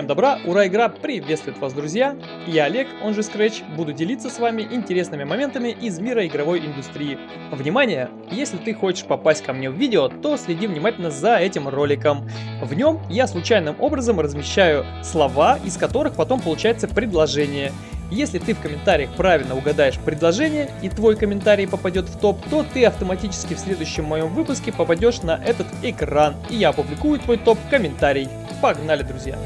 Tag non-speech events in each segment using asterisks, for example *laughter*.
Всем добра, ура, игра приветствует вас, друзья! Я Олег, он же Scratch, буду делиться с вами интересными моментами из мира игровой индустрии. Внимание! Если ты хочешь попасть ко мне в видео, то следи внимательно за этим роликом. В нем я случайным образом размещаю слова, из которых потом получается предложение. Если ты в комментариях правильно угадаешь предложение и твой комментарий попадет в топ, то ты автоматически в следующем моем выпуске попадешь на этот экран, и я опубликую твой топ-комментарий. Погнали, друзья!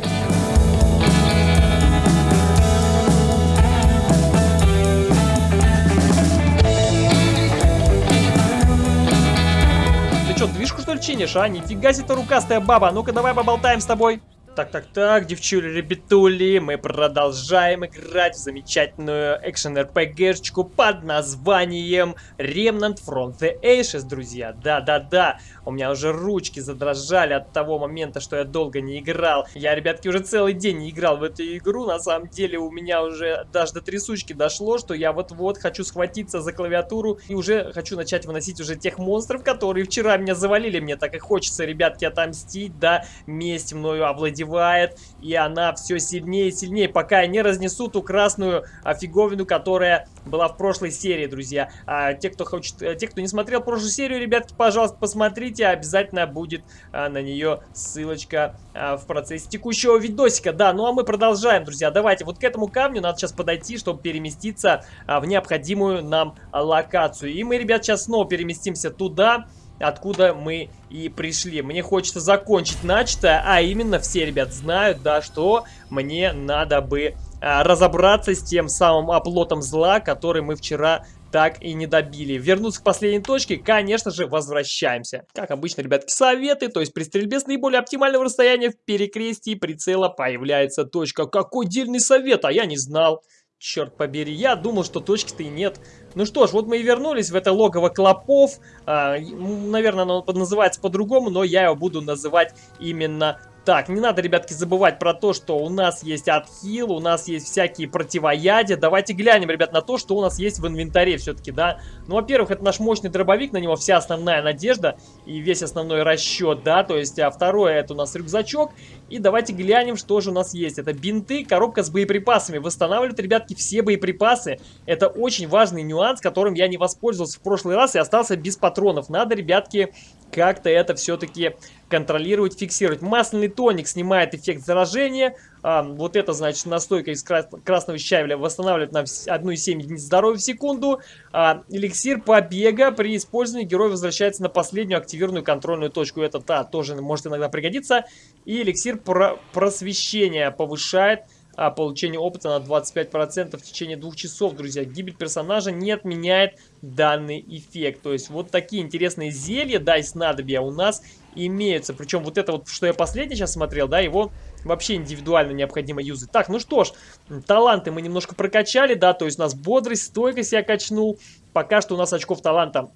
Что, движку что ли чинишь, а? Нифига себе ты рукастая баба, ну-ка давай поболтаем с тобой. Так-так-так, девчули, ребятули, мы продолжаем играть в замечательную экшен-РПГшечку под названием Remnant from the Ashes, друзья. Да-да-да, у меня уже ручки задрожали от того момента, что я долго не играл. Я, ребятки, уже целый день не играл в эту игру, на самом деле у меня уже даже до трясучки дошло, что я вот-вот хочу схватиться за клавиатуру и уже хочу начать выносить уже тех монстров, которые вчера меня завалили. Мне так и хочется, ребятки, отомстить, да, месть мною овладевать задевает, и она все сильнее и сильнее, пока я не разнесу ту красную фиговину, которая была в прошлой серии, друзья. А, те, кто хочет, э, те, кто не смотрел прошлую серию, ребятки, пожалуйста, посмотрите, обязательно будет а, на нее ссылочка а, в процессе текущего видосика. Да, ну а мы продолжаем, друзья. Давайте, вот к этому камню надо сейчас подойти, чтобы переместиться а, в необходимую нам локацию. И мы, ребят, сейчас снова переместимся туда откуда мы и пришли. Мне хочется закончить начатое, а именно все, ребят, знают, да, что мне надо бы а, разобраться с тем самым оплотом зла, который мы вчера так и не добили. Вернуться к последней точке, конечно же, возвращаемся. Как обычно, ребятки, советы, то есть при стрельбе с наиболее оптимального расстояния в перекрестии прицела появляется точка. Какой дельный совет, а я не знал. Черт побери, я думал, что точки-то и нет. Ну что ж, вот мы и вернулись в это логово клопов. А, наверное, оно называется по-другому, но я его буду называть именно так, не надо, ребятки, забывать про то, что у нас есть отхил, у нас есть всякие противоядия. Давайте глянем, ребят, на то, что у нас есть в инвентаре все-таки, да. Ну, во-первых, это наш мощный дробовик, на него вся основная надежда и весь основной расчет, да. То есть, а второе, это у нас рюкзачок. И давайте глянем, что же у нас есть. Это бинты, коробка с боеприпасами. Восстанавливают, ребятки, все боеприпасы. Это очень важный нюанс, которым я не воспользовался в прошлый раз и остался без патронов. Надо, ребятки, как-то это все-таки контролировать, фиксировать. Масляный тоник снимает эффект заражения. А, вот это, значит, настойка из крас красного щавеля восстанавливает на 1,7 единиц здоровья в секунду. А, эликсир побега при использовании герой возвращается на последнюю активированную контрольную точку. Это, да, тоже может иногда пригодиться. И эликсир про просвещения повышает а, получение опыта на 25% в течение двух часов, друзья. Гибель персонажа не отменяет данный эффект. То есть вот такие интересные зелья, да, и снадобья у нас имеются. Причем вот это вот, что я последний сейчас смотрел, да, его вообще индивидуально необходимо юзать. Так, ну что ж, таланты мы немножко прокачали, да, то есть у нас бодрость, стойкость я качнул. Пока что у нас очков таланта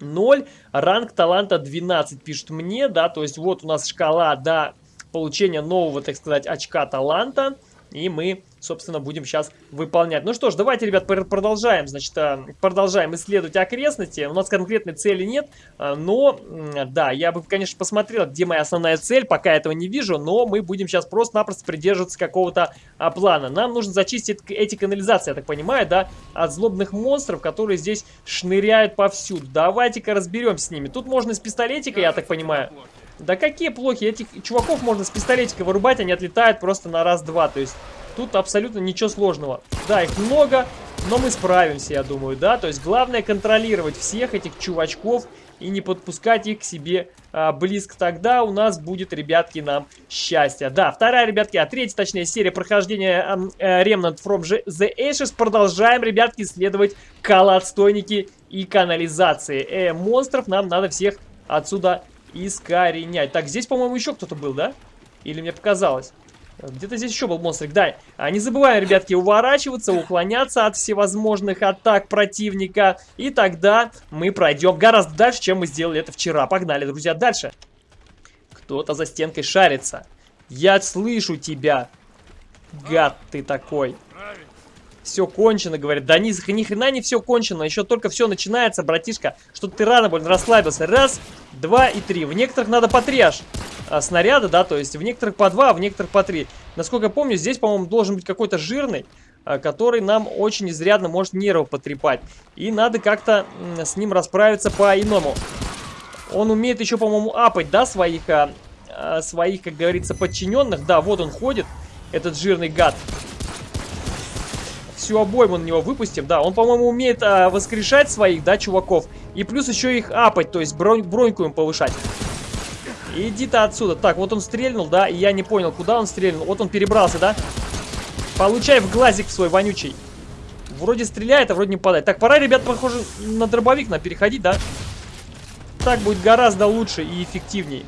0, ранг таланта 12 пишет мне, да, то есть вот у нас шкала до получения нового, так сказать, очка таланта. И мы, собственно, будем сейчас выполнять. Ну что ж, давайте, ребят, продолжаем. Значит, э, продолжаем исследовать окрестности. У нас конкретной цели нет, э, но, да, я бы, конечно, посмотрел, где моя основная цель. Пока этого не вижу, но мы будем сейчас просто-напросто придерживаться какого-то а, плана. Нам нужно зачистить эти канализации, я так понимаю, да, от злобных монстров, которые здесь шныряют повсюду. Давайте-ка разберемся с ними. Тут можно с пистолетика, я так понимаю... Да какие плохи, этих чуваков можно с пистолетика вырубать, они отлетают просто на раз-два. То есть тут абсолютно ничего сложного. Да, их много, но мы справимся, я думаю, да. То есть главное контролировать всех этих чувачков и не подпускать их к себе а, близко. Тогда у нас будет, ребятки, нам счастье. Да, вторая, ребятки, а третья, точнее, серия прохождения а, Remnant from the Ashes. Продолжаем, ребятки, исследовать калатстойники и канализации. Э, монстров нам надо всех отсюда искоренять. Так, здесь, по-моему, еще кто-то был, да? Или мне показалось? Где-то здесь еще был монстрик. Да, а не забываем, ребятки, уворачиваться, уклоняться от всевозможных атак противника. И тогда мы пройдем гораздо дальше, чем мы сделали это вчера. Погнали, друзья, дальше. Кто-то за стенкой шарится. Я слышу тебя. Гад ты такой. Все кончено, говорит. Да ни, ни хрена не все кончено, еще только все начинается, братишка. Что ты рано больно расслабился. Раз, два и три. В некоторых надо по три аж а, снаряда, да, то есть в некоторых по два, а в некоторых по три. Насколько я помню, здесь, по-моему, должен быть какой-то жирный, а, который нам очень изрядно может нервы потрепать. И надо как-то с ним расправиться по-иному. Он умеет еще, по-моему, апать, да, своих, а, а, своих, как говорится, подчиненных. Да, вот он ходит, этот жирный гад всю обойму на него выпустим. Да, он, по-моему, умеет а, воскрешать своих, да, чуваков. И плюс еще их апать, то есть бронь, броньку им повышать. Иди ты отсюда. Так, вот он стрельнул, да, и я не понял, куда он стрельнул. Вот он перебрался, да? Получай в глазик свой вонючий. Вроде стреляет, а вроде не падает. Так, пора, ребят, похоже, на дробовик на переходить, да? Так будет гораздо лучше и эффективней.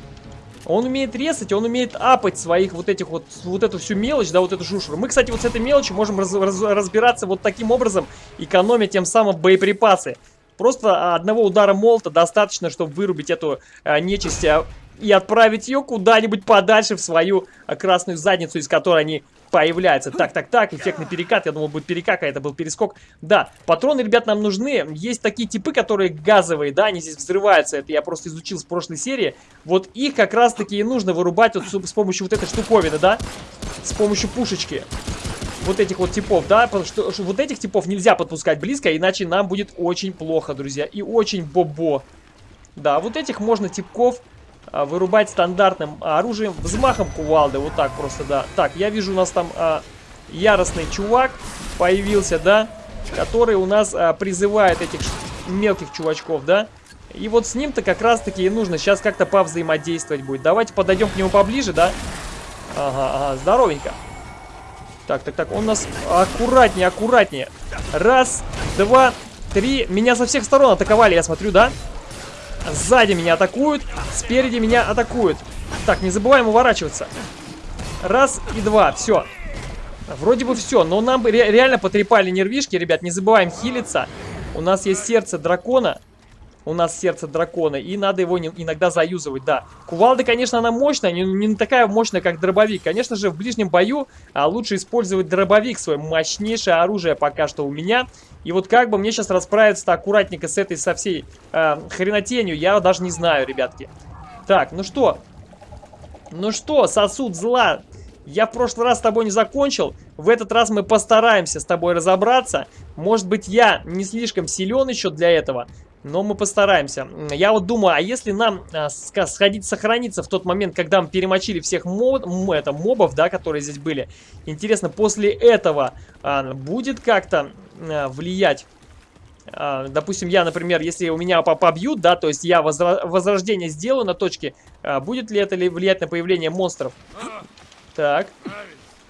Он умеет резать, он умеет апать своих вот этих вот, вот эту всю мелочь, да, вот эту шушеру. Мы, кстати, вот с этой мелочью можем раз, раз, разбираться вот таким образом, экономя тем самым боеприпасы. Просто одного удара молота достаточно, чтобы вырубить эту а, нечисть а, и отправить ее куда-нибудь подальше в свою а, красную задницу, из которой они появляется. Так, так, так, эффектный перекат. Я думал, будет перекак, а это был перескок. Да, патроны, ребят, нам нужны. Есть такие типы, которые газовые, да, они здесь взрываются. Это я просто изучил с прошлой серии. Вот их как раз-таки и нужно вырубать вот с помощью вот этой штуковины, да? С помощью пушечки вот этих вот типов, да, потому что вот этих типов нельзя подпускать близко, иначе нам будет очень плохо, друзья, и очень бобо. Да, вот этих можно типков вырубать стандартным оружием, взмахом кувалды, вот так просто, да. Так, я вижу у нас там а, яростный чувак появился, да, который у нас а, призывает этих мелких чувачков, да. И вот с ним-то как раз-таки и нужно сейчас как-то повзаимодействовать будет. Давайте подойдем к нему поближе, да. Ага, ага, здоровенько. Так, так, так, он нас аккуратнее, аккуратнее. Раз, два, три. Меня со всех сторон атаковали, я смотрю, да? Сзади меня атакуют, спереди меня атакуют. Так, не забываем уворачиваться. Раз и два, все. Вроде бы все, но нам ре реально потрепали нервишки, ребят. Не забываем хилиться. У нас есть сердце дракона. У нас сердце дракона, и надо его не, иногда заюзывать, да. Кувалда, конечно, она мощная, не, не такая мощная, как дробовик. Конечно же, в ближнем бою а, лучше использовать дробовик, свое мощнейшее оружие пока что у меня. И вот как бы мне сейчас расправиться-то аккуратненько с этой, со всей э, хренотенью, я даже не знаю, ребятки. Так, ну что? Ну что, сосуд зла. Я в прошлый раз с тобой не закончил. В этот раз мы постараемся с тобой разобраться. Может быть, я не слишком силен еще для этого, но мы постараемся. Я вот думаю, а если нам а, сходить сохраниться в тот момент, когда мы перемочили всех мод, это, мобов, да, которые здесь были, интересно, после этого а, будет как-то а, влиять а, допустим, я, например, если у меня побьют, да, то есть я возрождение сделаю на точке, а, будет ли это ли влиять на появление монстров? Так.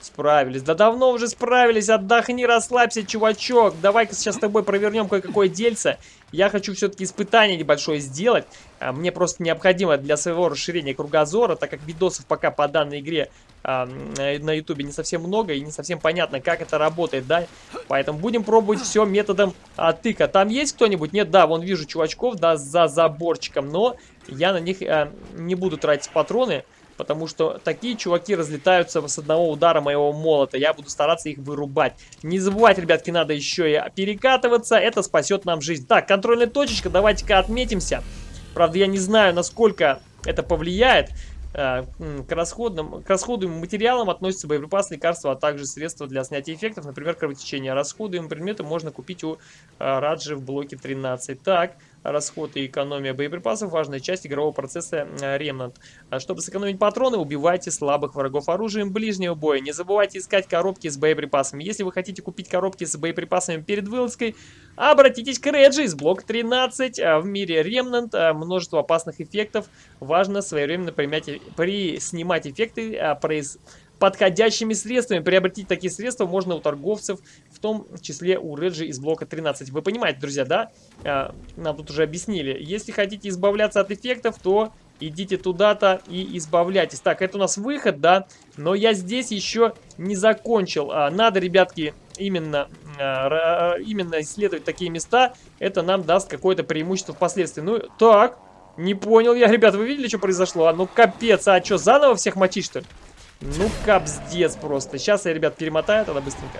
Справились. Да давно уже справились. Отдохни, расслабься, чувачок. Давай-ка сейчас с тобой провернем кое-какое дельце. Я хочу все-таки испытание небольшое сделать. А, мне просто необходимо для своего расширения кругозора, так как видосов пока по данной игре а, на ютубе не совсем много и не совсем понятно, как это работает, да. Поэтому будем пробовать все методом а, тыка. Там есть кто-нибудь? Нет, да, вон вижу чувачков, да, за заборчиком, но я на них а, не буду тратить патроны. Потому что такие чуваки разлетаются с одного удара моего молота. Я буду стараться их вырубать. Не забывайте, ребятки, надо еще и перекатываться. Это спасет нам жизнь. Так, контрольная точечка. Давайте-ка отметимся. Правда, я не знаю, насколько это повлияет. Э, к, расходным, к расходуемым материалам относятся боеприпасы, лекарства, а также средства для снятия эффектов, например, кровотечение. Расходуемые предметы можно купить у э, Раджи в блоке 13. Так, расход и экономия боеприпасов – важная часть игрового процесса э, Remnant. А чтобы сэкономить патроны, убивайте слабых врагов оружием ближнего боя. Не забывайте искать коробки с боеприпасами. Если вы хотите купить коробки с боеприпасами перед вылазкой, обратитесь к Реджи из блока 13. В мире Remnant множество опасных эффектов. Важно своевременно применять при снимать эффекты произ... подходящими средствами. Приобретить такие средства можно у торговцев, в том числе у Реджи из блока 13. Вы понимаете, друзья, да? А, нам тут уже объяснили. Если хотите избавляться от эффектов, то идите туда-то и избавляйтесь. Так, это у нас выход, да? Но я здесь еще не закончил. А, надо, ребятки, именно, а, именно исследовать такие места. Это нам даст какое-то преимущество впоследствии. Ну, так... Не понял я, ребят, вы видели, что произошло? А ну капец, а что, заново всех мочить, что ли? Ну капздец просто. Сейчас я, ребят, перемотаю тогда быстренько.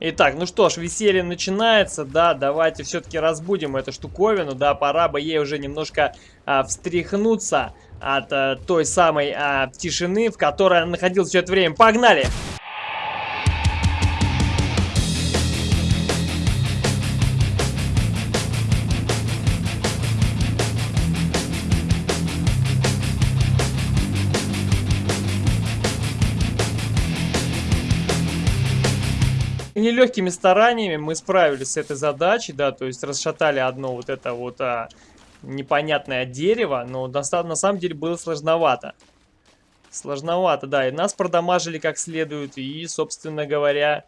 Итак, ну что ж, веселье начинается, да, давайте все-таки разбудим эту штуковину, да, пора бы ей уже немножко а, встряхнуться от а, той самой а, тишины, в которой она находилась все это время. Погнали! Погнали! Нелегкими стараниями мы справились с этой задачей, да, то есть расшатали одно вот это вот а, непонятное дерево, но на, самом деле было сложновато. Сложновато, да, и нас продамажили как следует, и, собственно говоря,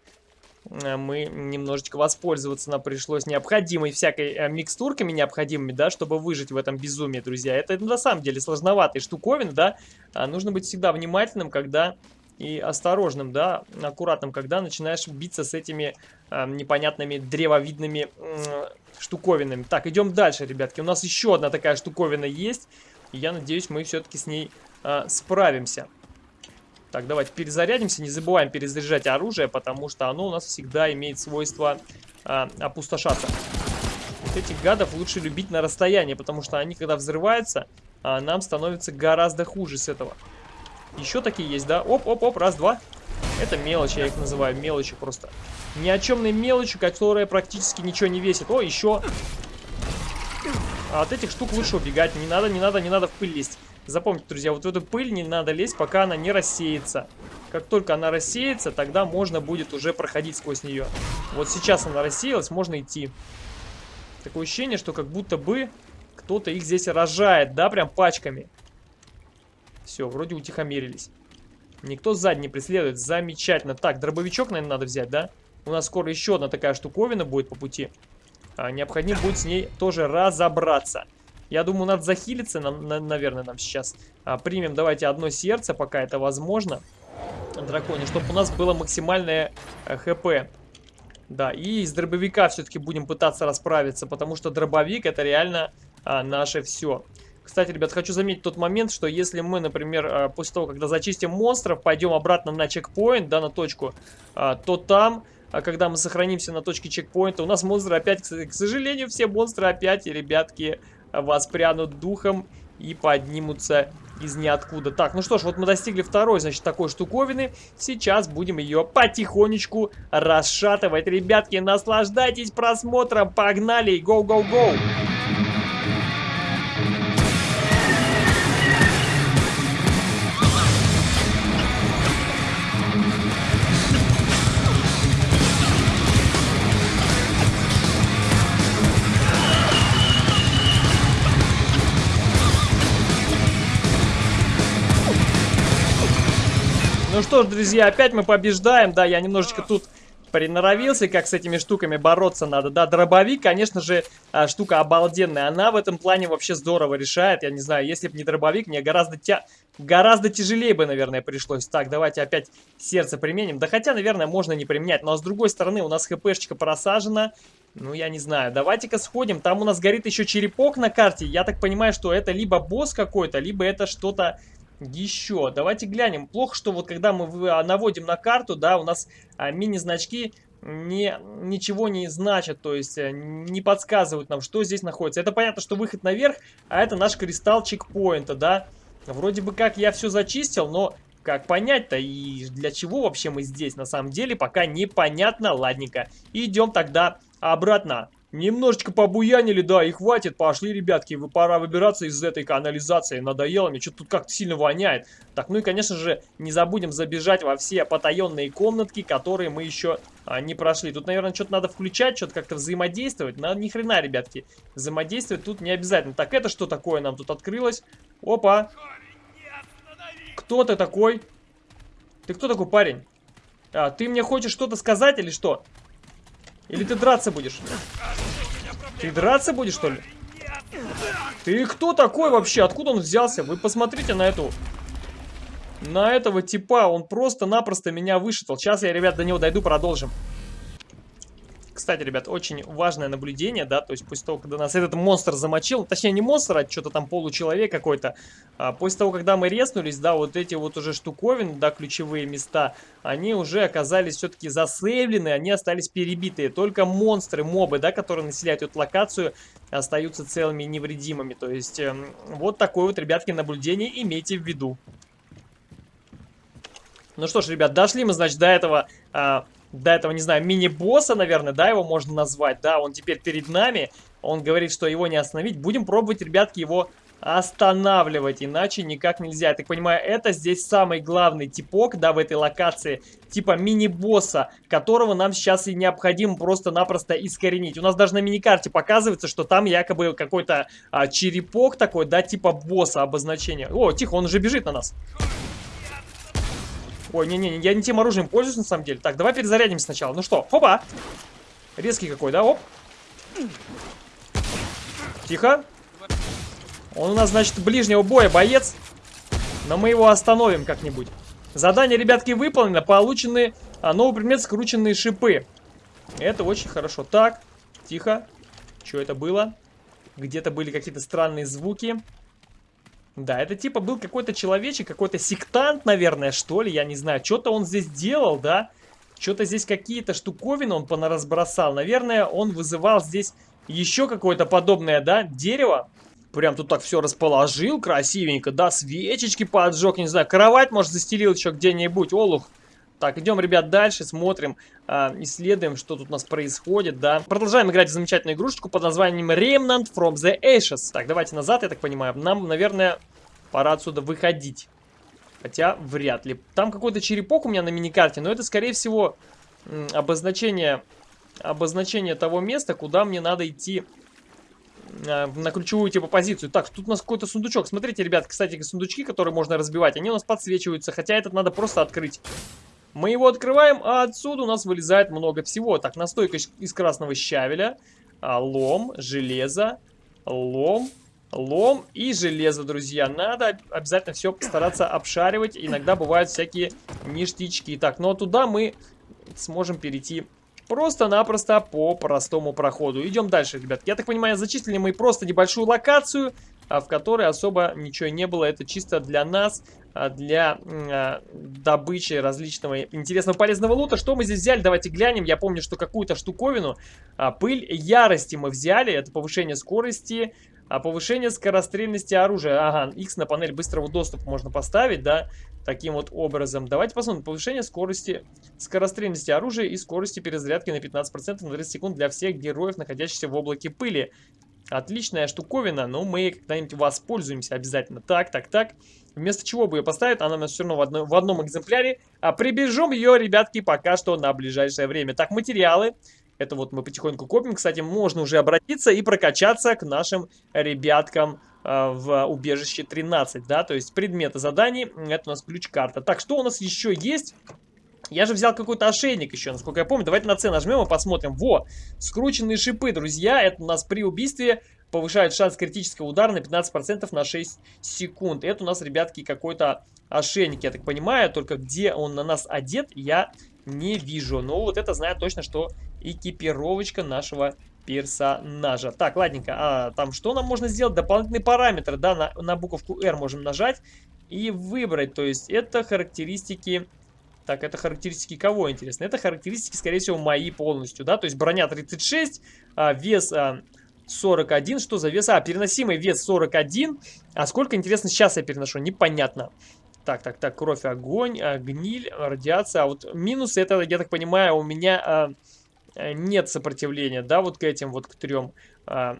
э, мы немножечко воспользоваться нам пришлось необходимой всякой э, микстурками необходимыми, да, чтобы выжить в этом безумии, друзья. Это на самом деле сложноватые штуковины, да, а нужно быть всегда внимательным, когда и осторожным, да, аккуратным, когда начинаешь биться с этими э, непонятными древовидными э, штуковинами. Так, идем дальше, ребятки. У нас еще одна такая штуковина есть. И я надеюсь, мы все-таки с ней э, справимся. Так, давайте перезарядимся. Не забываем перезаряжать оружие, потому что оно у нас всегда имеет свойство э, опустошаться. Вот этих гадов лучше любить на расстоянии, потому что они, когда взрываются, э, нам становится гораздо хуже с этого. Еще такие есть, да? Оп-оп-оп, раз-два. Это мелочи, я их называю, мелочи просто. Ни о чемной мелочи, которая практически ничего не весит. О, еще. А от этих штук лучше убегать. Не надо, не надо, не надо в пыль лезть. Запомните, друзья, вот в эту пыль не надо лезть, пока она не рассеется. Как только она рассеется, тогда можно будет уже проходить сквозь нее. Вот сейчас она рассеялась, можно идти. Такое ощущение, что как будто бы кто-то их здесь рожает, да, прям пачками. Все, вроде утихомирились. Никто сзади не преследует. Замечательно. Так, дробовичок, наверное, надо взять, да? У нас скоро еще одна такая штуковина будет по пути. А, необходимо будет с ней тоже разобраться. Я думаю, надо захилиться, нам, на, наверное, нам сейчас. А, примем, давайте, одно сердце, пока это возможно. Драконе, чтобы у нас было максимальное э, хп. Да, и из дробовика все-таки будем пытаться расправиться, потому что дробовик это реально а, наше все. Кстати, ребят, хочу заметить тот момент, что если мы, например, э, после того, когда зачистим монстров, пойдем обратно на чекпоинт, да, на точку, э, то там, э, когда мы сохранимся на точке чекпоинта, у нас монстры опять, к сожалению, все монстры опять, ребятки, воспрянут духом и поднимутся из ниоткуда. Так, ну что ж, вот мы достигли второй, значит, такой штуковины. Сейчас будем ее потихонечку расшатывать. Ребятки, наслаждайтесь просмотром. Погнали! Гоу-гоу-гоу! Что ж, друзья, опять мы побеждаем. Да, я немножечко тут приноровился, как с этими штуками бороться надо. Да, дробовик, конечно же, а, штука обалденная. Она в этом плане вообще здорово решает. Я не знаю, если бы не дробовик, мне гораздо, тя... гораздо тяжелее бы, наверное, пришлось. Так, давайте опять сердце применим. Да хотя, наверное, можно не применять. Но с другой стороны, у нас хпшечка просажена. Ну, я не знаю. Давайте-ка сходим. Там у нас горит еще черепок на карте. Я так понимаю, что это либо босс какой-то, либо это что-то еще. Давайте глянем. Плохо, что вот когда мы а, наводим на карту, да, у нас а, мини-значки не, ничего не значат, то есть э, не подсказывают нам, что здесь находится. Это понятно, что выход наверх, а это наш кристалл чекпоинта, да. Вроде бы как я все зачистил, но как понять-то и для чего вообще мы здесь на самом деле, пока непонятно. Ладненько, идем тогда обратно. Немножечко побуянили, да, и хватит. Пошли, ребятки, пора выбираться из этой канализации. Надоело мне, что-то тут как-то сильно воняет. Так, ну и, конечно же, не забудем забежать во все потаенные комнатки, которые мы еще а, не прошли. Тут, наверное, что-то надо включать, что-то как-то взаимодействовать. Но ни хрена, ребятки, взаимодействовать тут не обязательно. Так, это что такое нам тут открылось? Опа! Кто ты такой? Ты кто такой парень? А, ты мне хочешь что-то сказать или что? Или ты драться будешь? Ты драться будешь, что ли? Ты кто такой вообще? Откуда он взялся? Вы посмотрите на эту... На этого типа. Он просто-напросто меня вышитал. Сейчас я, ребят, до него дойду, продолжим. Кстати, ребят, очень важное наблюдение, да, то есть после того, когда нас этот монстр замочил, точнее не монстр, а что-то там получеловек какой-то, а после того, когда мы резнулись, да, вот эти вот уже штуковины, да, ключевые места, они уже оказались все-таки засейвлены, они остались перебитые. Только монстры, мобы, да, которые населяют эту локацию, остаются целыми и невредимыми. То есть, э, вот такое вот, ребятки, наблюдение имейте в виду. Ну что ж, ребят, дошли мы, значит, до этого... Э, до этого, не знаю, мини-босса, наверное, да, его можно назвать. Да, он теперь перед нами. Он говорит, что его не остановить. Будем пробовать, ребятки, его останавливать, иначе никак нельзя. Я так понимаю, это здесь самый главный типок, да, в этой локации, типа мини-босса, которого нам сейчас и необходимо просто-напросто искоренить. У нас даже на миникарте показывается, что там якобы какой-то а, черепок такой, да, типа босса обозначение. О, тихо, он уже бежит на нас. Ой, не-не, я не тем оружием пользуюсь на самом деле. Так, давай перезарядимся сначала. Ну что, хопа. Резкий какой, да, оп. Тихо. Он у нас, значит, ближнего боя боец. Но мы его остановим как-нибудь. Задание, ребятки, выполнено. Получены а, новый предмет скрученные шипы. Это очень хорошо. Так, тихо. Что это было? Где-то были какие-то странные звуки. Да, это типа был какой-то человечек, какой-то сектант, наверное, что ли, я не знаю. Что-то он здесь делал, да? Что-то здесь какие-то штуковины он понаразбросал. Наверное, он вызывал здесь еще какое-то подобное, да, дерево. Прям тут так все расположил красивенько, да, свечечки поджег, не знаю, кровать, может, застелил еще где-нибудь, олух. Так, идем, ребят, дальше, смотрим, э, исследуем, что тут у нас происходит, да. Продолжаем играть в замечательную игрушечку под названием Remnant from the Ashes. Так, давайте назад, я так понимаю. Нам, наверное, пора отсюда выходить. Хотя, вряд ли. Там какой-то черепок у меня на миникарте, но это, скорее всего, обозначение, обозначение того места, куда мне надо идти э, на ключевую типа позицию. Так, тут у нас какой-то сундучок. Смотрите, ребят, кстати, сундучки, которые можно разбивать, они у нас подсвечиваются, хотя этот надо просто открыть. Мы его открываем, а отсюда у нас вылезает много всего. Так, настойка из красного щавеля, а, лом, железо, лом, лом и железо, друзья. Надо обязательно все постараться обшаривать. Иногда бывают всякие ништячки. Так, но туда мы сможем перейти просто-напросто по простому проходу. Идем дальше, ребят. Я так понимаю, зачислили мы просто небольшую локацию, а, в которой особо ничего не было. Это чисто для нас а, для а, добычи различного интересного полезного лута. Что мы здесь взяли? Давайте глянем. Я помню, что какую-то штуковину, а, пыль ярости мы взяли. Это повышение скорости, повышение скорострельности оружия. Ага, X на панель быстрого доступа можно поставить, да, таким вот образом. Давайте посмотрим. Повышение скорости, скорострельности оружия и скорости перезарядки на 15% на 30 секунд для всех героев, находящихся в облаке пыли. Отличная штуковина, но мы когда-нибудь воспользуемся обязательно. Так, так, так. Вместо чего бы ее поставить, она у нас все равно в, одно, в одном экземпляре. А прибежим ее, ребятки, пока что на ближайшее время. Так, материалы. Это вот мы потихоньку копим. Кстати, можно уже обратиться и прокачаться к нашим ребяткам э, в убежище 13, да, то есть предметы заданий, это у нас ключ-карта. Так, что у нас еще есть? Я же взял какой-то ошейник еще, насколько я помню. Давайте на C нажмем и посмотрим. Во, скрученные шипы, друзья. Это у нас при убийстве повышает шанс критического удара на 15% на 6 секунд. Это у нас, ребятки, какой-то ошейник, я так понимаю. Только где он на нас одет, я не вижу. Но вот это знаю точно, что экипировочка нашего персонажа. Так, ладненько, а там что нам можно сделать? Дополнительные параметры, да, на, на буковку R можем нажать и выбрать. То есть это характеристики так, это характеристики кого, интересно? Это характеристики, скорее всего, мои полностью, да? То есть броня 36, а, вес а, 41. Что за вес? А, переносимый вес 41. А сколько, интересно, сейчас я переношу? Непонятно. Так, так, так, кровь, огонь, а, гниль, радиация. А вот минусы, это, я так понимаю, у меня а, а нет сопротивления, да, вот к этим вот к трем а,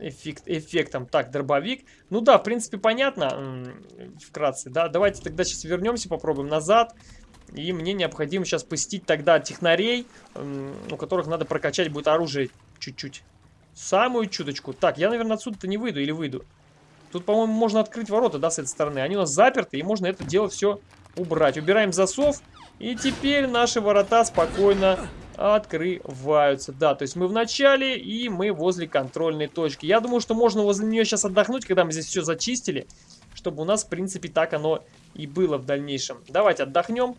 эффект, эффектом. Так, дробовик. Ну да, в принципе, понятно, вкратце, да. Давайте тогда сейчас вернемся, попробуем назад. И мне необходимо сейчас посетить тогда технарей, у которых надо прокачать будет оружие чуть-чуть. Самую чуточку. Так, я, наверное, отсюда-то не выйду или выйду. Тут, по-моему, можно открыть ворота, да, с этой стороны. Они у нас заперты, и можно это дело все убрать. Убираем засов, и теперь наши ворота спокойно открываются. Да, то есть мы в начале и мы возле контрольной точки. Я думаю, что можно возле нее сейчас отдохнуть, когда мы здесь все зачистили, чтобы у нас, в принципе, так оно и было в дальнейшем. Давайте отдохнем.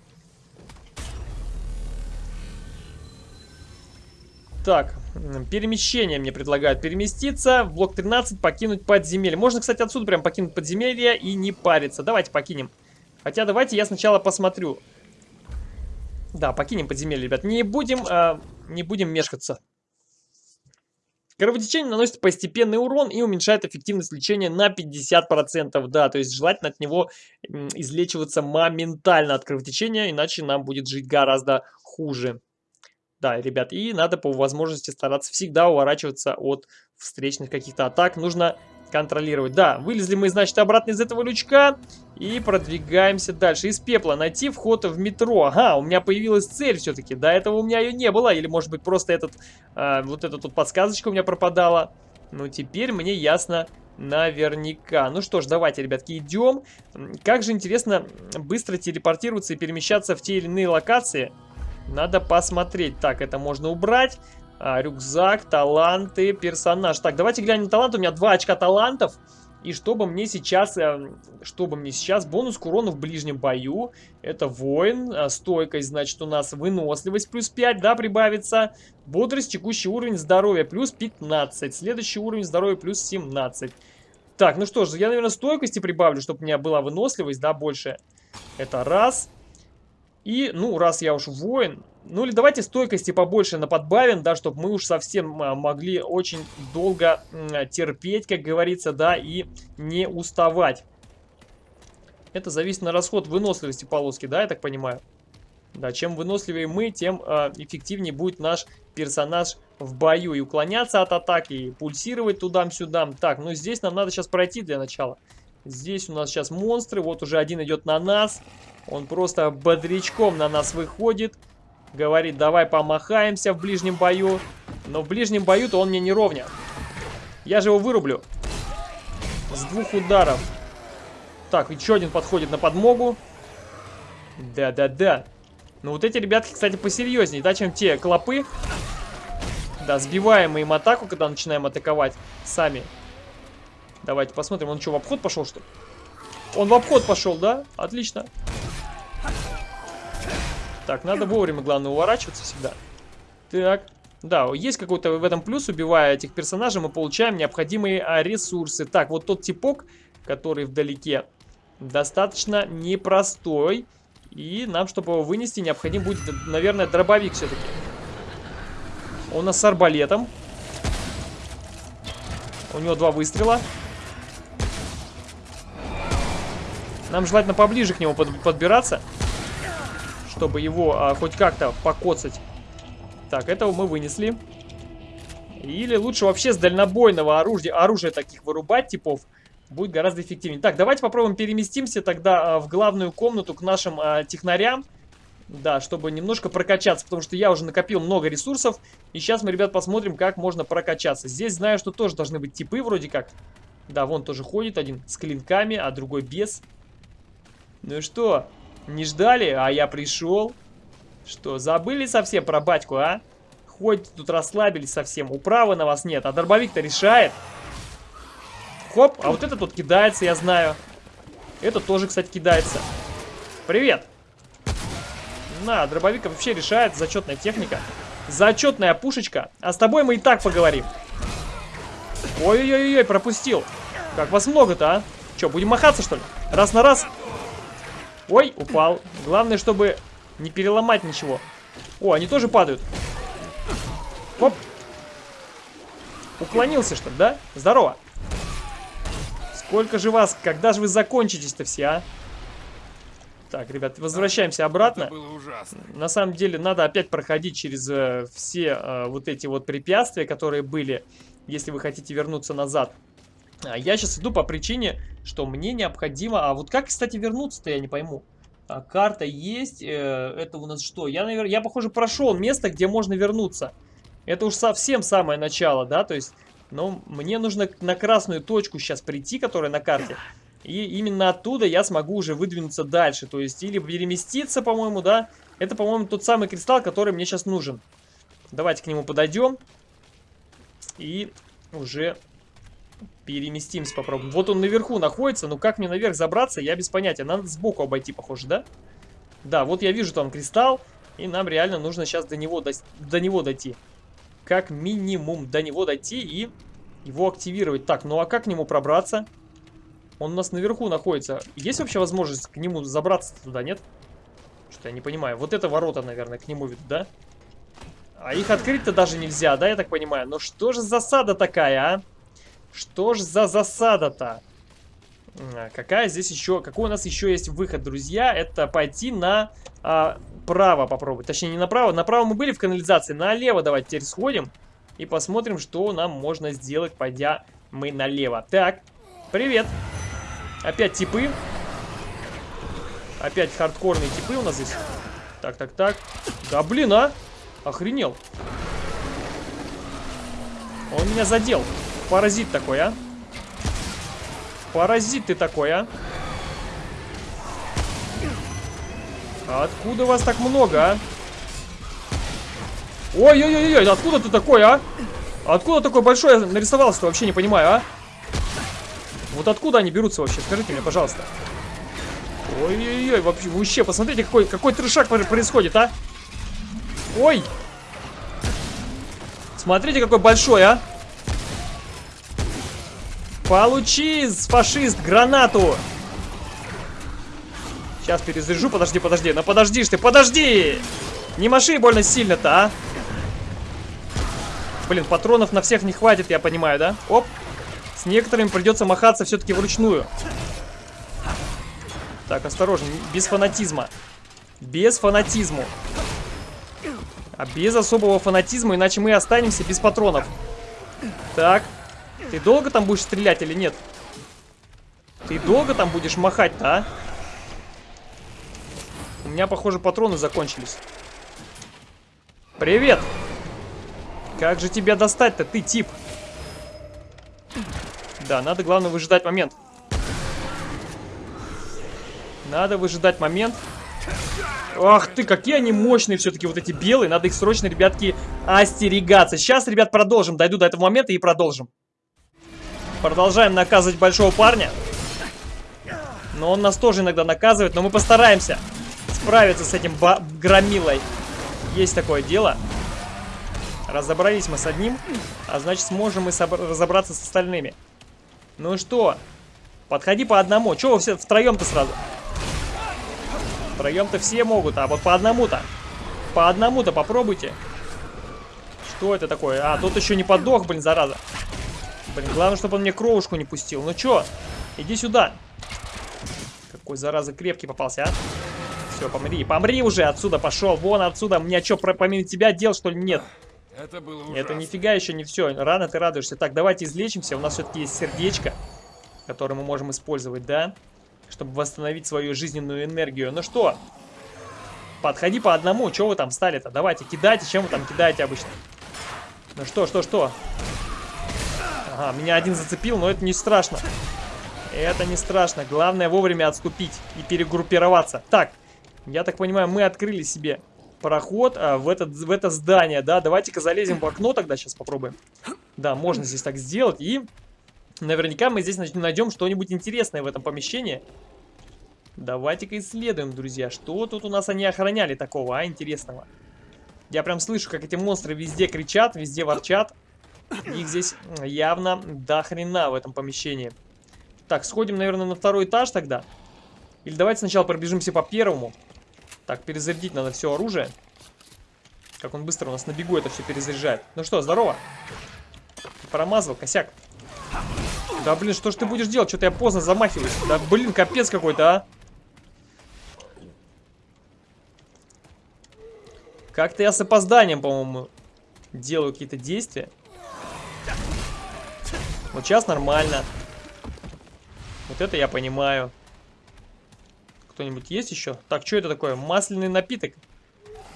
Так, перемещение мне предлагают переместиться. В блок 13 покинуть подземелье. Можно, кстати, отсюда прям покинуть подземелье и не париться. Давайте покинем. Хотя давайте я сначала посмотрю. Да, покинем подземелье, ребят. Не будем, э, не будем мешкаться. Кровотечение наносит постепенный урон и уменьшает эффективность лечения на 50%. Да, то есть желательно от него излечиваться моментально от кровотечения, иначе нам будет жить гораздо хуже. Да, ребят, и надо по возможности стараться всегда уворачиваться от встречных каких-то атак. Нужно контролировать. Да, вылезли мы, значит, обратно из этого лючка и продвигаемся дальше. Из пепла найти вход в метро. Ага, у меня появилась цель все-таки. До этого у меня ее не было. Или, может быть, просто этот, э, вот эта тут подсказочка у меня пропадала. Ну, теперь мне ясно наверняка. Ну что ж, давайте, ребятки, идем. Как же интересно быстро телепортироваться и перемещаться в те или иные локации. Надо посмотреть. Так, это можно убрать. А, рюкзак, таланты, персонаж. Так, давайте глянем талант. У меня два очка талантов. И чтобы мне сейчас, э, чтобы мне сейчас бонус к урону в ближнем бою. Это воин. А, стойкость, значит, у нас выносливость плюс 5, да, прибавится. Бодрость, текущий уровень здоровья плюс 15. Следующий уровень здоровья плюс 17. Так, ну что ж, я, наверное, стойкости прибавлю, чтобы у меня была выносливость, да, больше. Это раз. И, ну, раз я уж воин, ну или давайте стойкости побольше на подбавим, да, чтобы мы уж совсем а, могли очень долго терпеть, как говорится, да, и не уставать. Это зависит на расход выносливости полоски, да, я так понимаю? Да, чем выносливее мы, тем э, эффективнее будет наш персонаж в бою. И уклоняться от атаки, и пульсировать туда-сюда. Так, ну здесь нам надо сейчас пройти для начала. Здесь у нас сейчас монстры, вот уже один идет на нас. Он просто бодрячком на нас выходит. Говорит, давай помахаемся в ближнем бою. Но в ближнем бою-то он мне не ровня. Я же его вырублю. С двух ударов. Так, еще один подходит на подмогу. Да-да-да. Ну вот эти ребятки, кстати, посерьезнее, да, чем те клопы. Да, сбиваем мы им атаку, когда начинаем атаковать сами. Давайте посмотрим, он что, в обход пошел, что ли? Он в обход пошел, да? Отлично. Так, надо вовремя, главное, уворачиваться всегда. Так. Да, есть какой-то в этом плюс, убивая этих персонажей, мы получаем необходимые а, ресурсы. Так, вот тот типок, который вдалеке, достаточно непростой. И нам, чтобы его вынести, необходим будет, наверное, дробовик все-таки. Он у нас с арбалетом. У него два выстрела. Нам желательно поближе к нему под подбираться чтобы его а, хоть как-то покоцать. Так, этого мы вынесли. Или лучше вообще с дальнобойного оружия, оружия таких вырубать типов будет гораздо эффективнее. Так, давайте попробуем переместимся тогда а, в главную комнату к нашим а, технарям. Да, чтобы немножко прокачаться, потому что я уже накопил много ресурсов. И сейчас мы, ребят, посмотрим, как можно прокачаться. Здесь знаю, что тоже должны быть типы вроде как. Да, вон тоже ходит один с клинками, а другой без. Ну и что? Не ждали, а я пришел. Что, забыли совсем про батьку, а? Ходите тут расслабились совсем. Управы на вас нет, а дробовик-то решает. Хоп, а вот это тут кидается, я знаю. Это тоже, кстати, кидается. Привет. На, дробовик вообще решает. Зачетная техника. Зачетная пушечка. А с тобой мы и так поговорим. Ой-ой-ой, пропустил. Как вас много-то, а? Че, будем махаться, что ли? Раз на раз? Ой, упал. Главное, чтобы не переломать ничего. О, они тоже падают. Оп. Уклонился, что ли, да? Здорово. Сколько же вас? Когда же вы закончитесь-то все, а? Так, ребят, возвращаемся обратно. На самом деле, надо опять проходить через э, все э, вот эти вот препятствия, которые были, если вы хотите вернуться назад. А, я сейчас иду по причине, что мне необходимо... А вот как, кстати, вернуться-то, я не пойму. А, карта есть. Э, это у нас что? Я, наверное, я, похоже, прошел место, где можно вернуться. Это уж совсем самое начало, да? То есть, ну, мне нужно на красную точку сейчас прийти, которая на карте. И именно оттуда я смогу уже выдвинуться дальше. То есть, или переместиться, по-моему, да? Это, по-моему, тот самый кристалл, который мне сейчас нужен. Давайте к нему подойдем. И уже Переместимся, попробуем. Вот он наверху находится, но как мне наверх забраться, я без понятия. Надо сбоку обойти, похоже, да? Да, вот я вижу там кристалл, и нам реально нужно сейчас до него, до, до него дойти. как минимум до него дойти и его активировать. Так, ну а как к нему пробраться? Он у нас наверху находится. Есть вообще возможность к нему забраться туда, нет? Что-то я не понимаю. Вот это ворота, наверное, к нему ведут, да? А их открыть-то даже нельзя, да, я так понимаю? Ну что же засада такая, а? Что ж за засада-то? А, какая здесь еще... Какой у нас еще есть выход, друзья? Это пойти на а, право попробовать. Точнее, не направо. Направо мы были в канализации. Налево давайте теперь сходим. И посмотрим, что нам можно сделать, пойдя мы налево. Так, привет. Опять типы. Опять хардкорные типы у нас здесь. Так, так, так. Да блин, а! Охренел. Он меня задел. Паразит такой, а? Паразит ты такой, а? Откуда вас так много, а? Ой-ой-ой, откуда ты такой, а? Откуда такой большой нарисовался-то, вообще не понимаю, а? Вот откуда они берутся вообще? Скажите мне, пожалуйста. Ой-ой-ой, вообще, вообще, посмотрите, какой, какой трешак происходит, а? Ой! Смотрите, какой большой, а? Получи, фашист, гранату! Сейчас перезаряжу, подожди, подожди. Ну подожди ты, подожди! Не маши больно сильно-то, а? Блин, патронов на всех не хватит, я понимаю, да? Оп. С некоторыми придется махаться все-таки вручную. Так, осторожно, без фанатизма. Без фанатизму. А без особого фанатизма, иначе мы останемся без патронов. Так. Ты долго там будешь стрелять или нет? Ты долго там будешь махать-то, а? У меня, похоже, патроны закончились. Привет! Как же тебя достать-то, ты тип? Да, надо, главное, выжидать момент. Надо выжидать момент. Ах ты, какие они мощные все-таки, вот эти белые. Надо их срочно, ребятки, остерегаться. Сейчас, ребят, продолжим. Дойду до этого момента и продолжим. Продолжаем наказывать большого парня. Но он нас тоже иногда наказывает, но мы постараемся справиться с этим громилой. Есть такое дело. Разобрались мы с одним, а значит сможем и разобраться с остальными. Ну что, подходи по одному. Чего вы все втроем-то сразу? Втроем-то все могут, а вот по одному-то. По одному-то попробуйте. Что это такое? А, тут еще не подох, блин, зараза. Блин, главное, чтобы он мне кровушку не пустил. Ну чё? Иди сюда. Какой, зараза, крепкий попался, а? Все, помри. Помри уже отсюда, пошел. Вон отсюда. Мне что, помимо тебя дел, что ли, нет? Это было ужасно. Это нифига еще не все. Рано ты радуешься. Так, давайте излечимся. У нас все-таки есть сердечко, которое мы можем использовать, да? Чтобы восстановить свою жизненную энергию. Ну что? Подходи по одному. Чего вы там стали-то? Давайте, кидайте. Чем вы там кидаете обычно? Ну что, что, что? Ага, меня один зацепил, но это не страшно. Это не страшно. Главное вовремя отступить и перегруппироваться. Так, я так понимаю, мы открыли себе проход а, в, этот, в это здание, да? Давайте-ка залезем в окно тогда, сейчас попробуем. Да, можно здесь так сделать. И наверняка мы здесь найдем что-нибудь интересное в этом помещении. Давайте-ка исследуем, друзья. Что тут у нас они охраняли такого, а, интересного? Я прям слышу, как эти монстры везде кричат, везде ворчат. Их здесь явно до хрена в этом помещении. Так, сходим, наверное, на второй этаж тогда. Или давайте сначала пробежимся по первому. Так, перезарядить надо все оружие. Как он быстро у нас на бегу это все перезаряжает. Ну что, здорово. Промазал, косяк. Да блин, что ж ты будешь делать? Что-то я поздно замахиваюсь. Да блин, капец какой-то, а. Как-то я с опозданием, по-моему, делаю какие-то действия. Вот сейчас нормально. Вот это я понимаю. Кто-нибудь есть еще? Так, что это такое? Масляный напиток.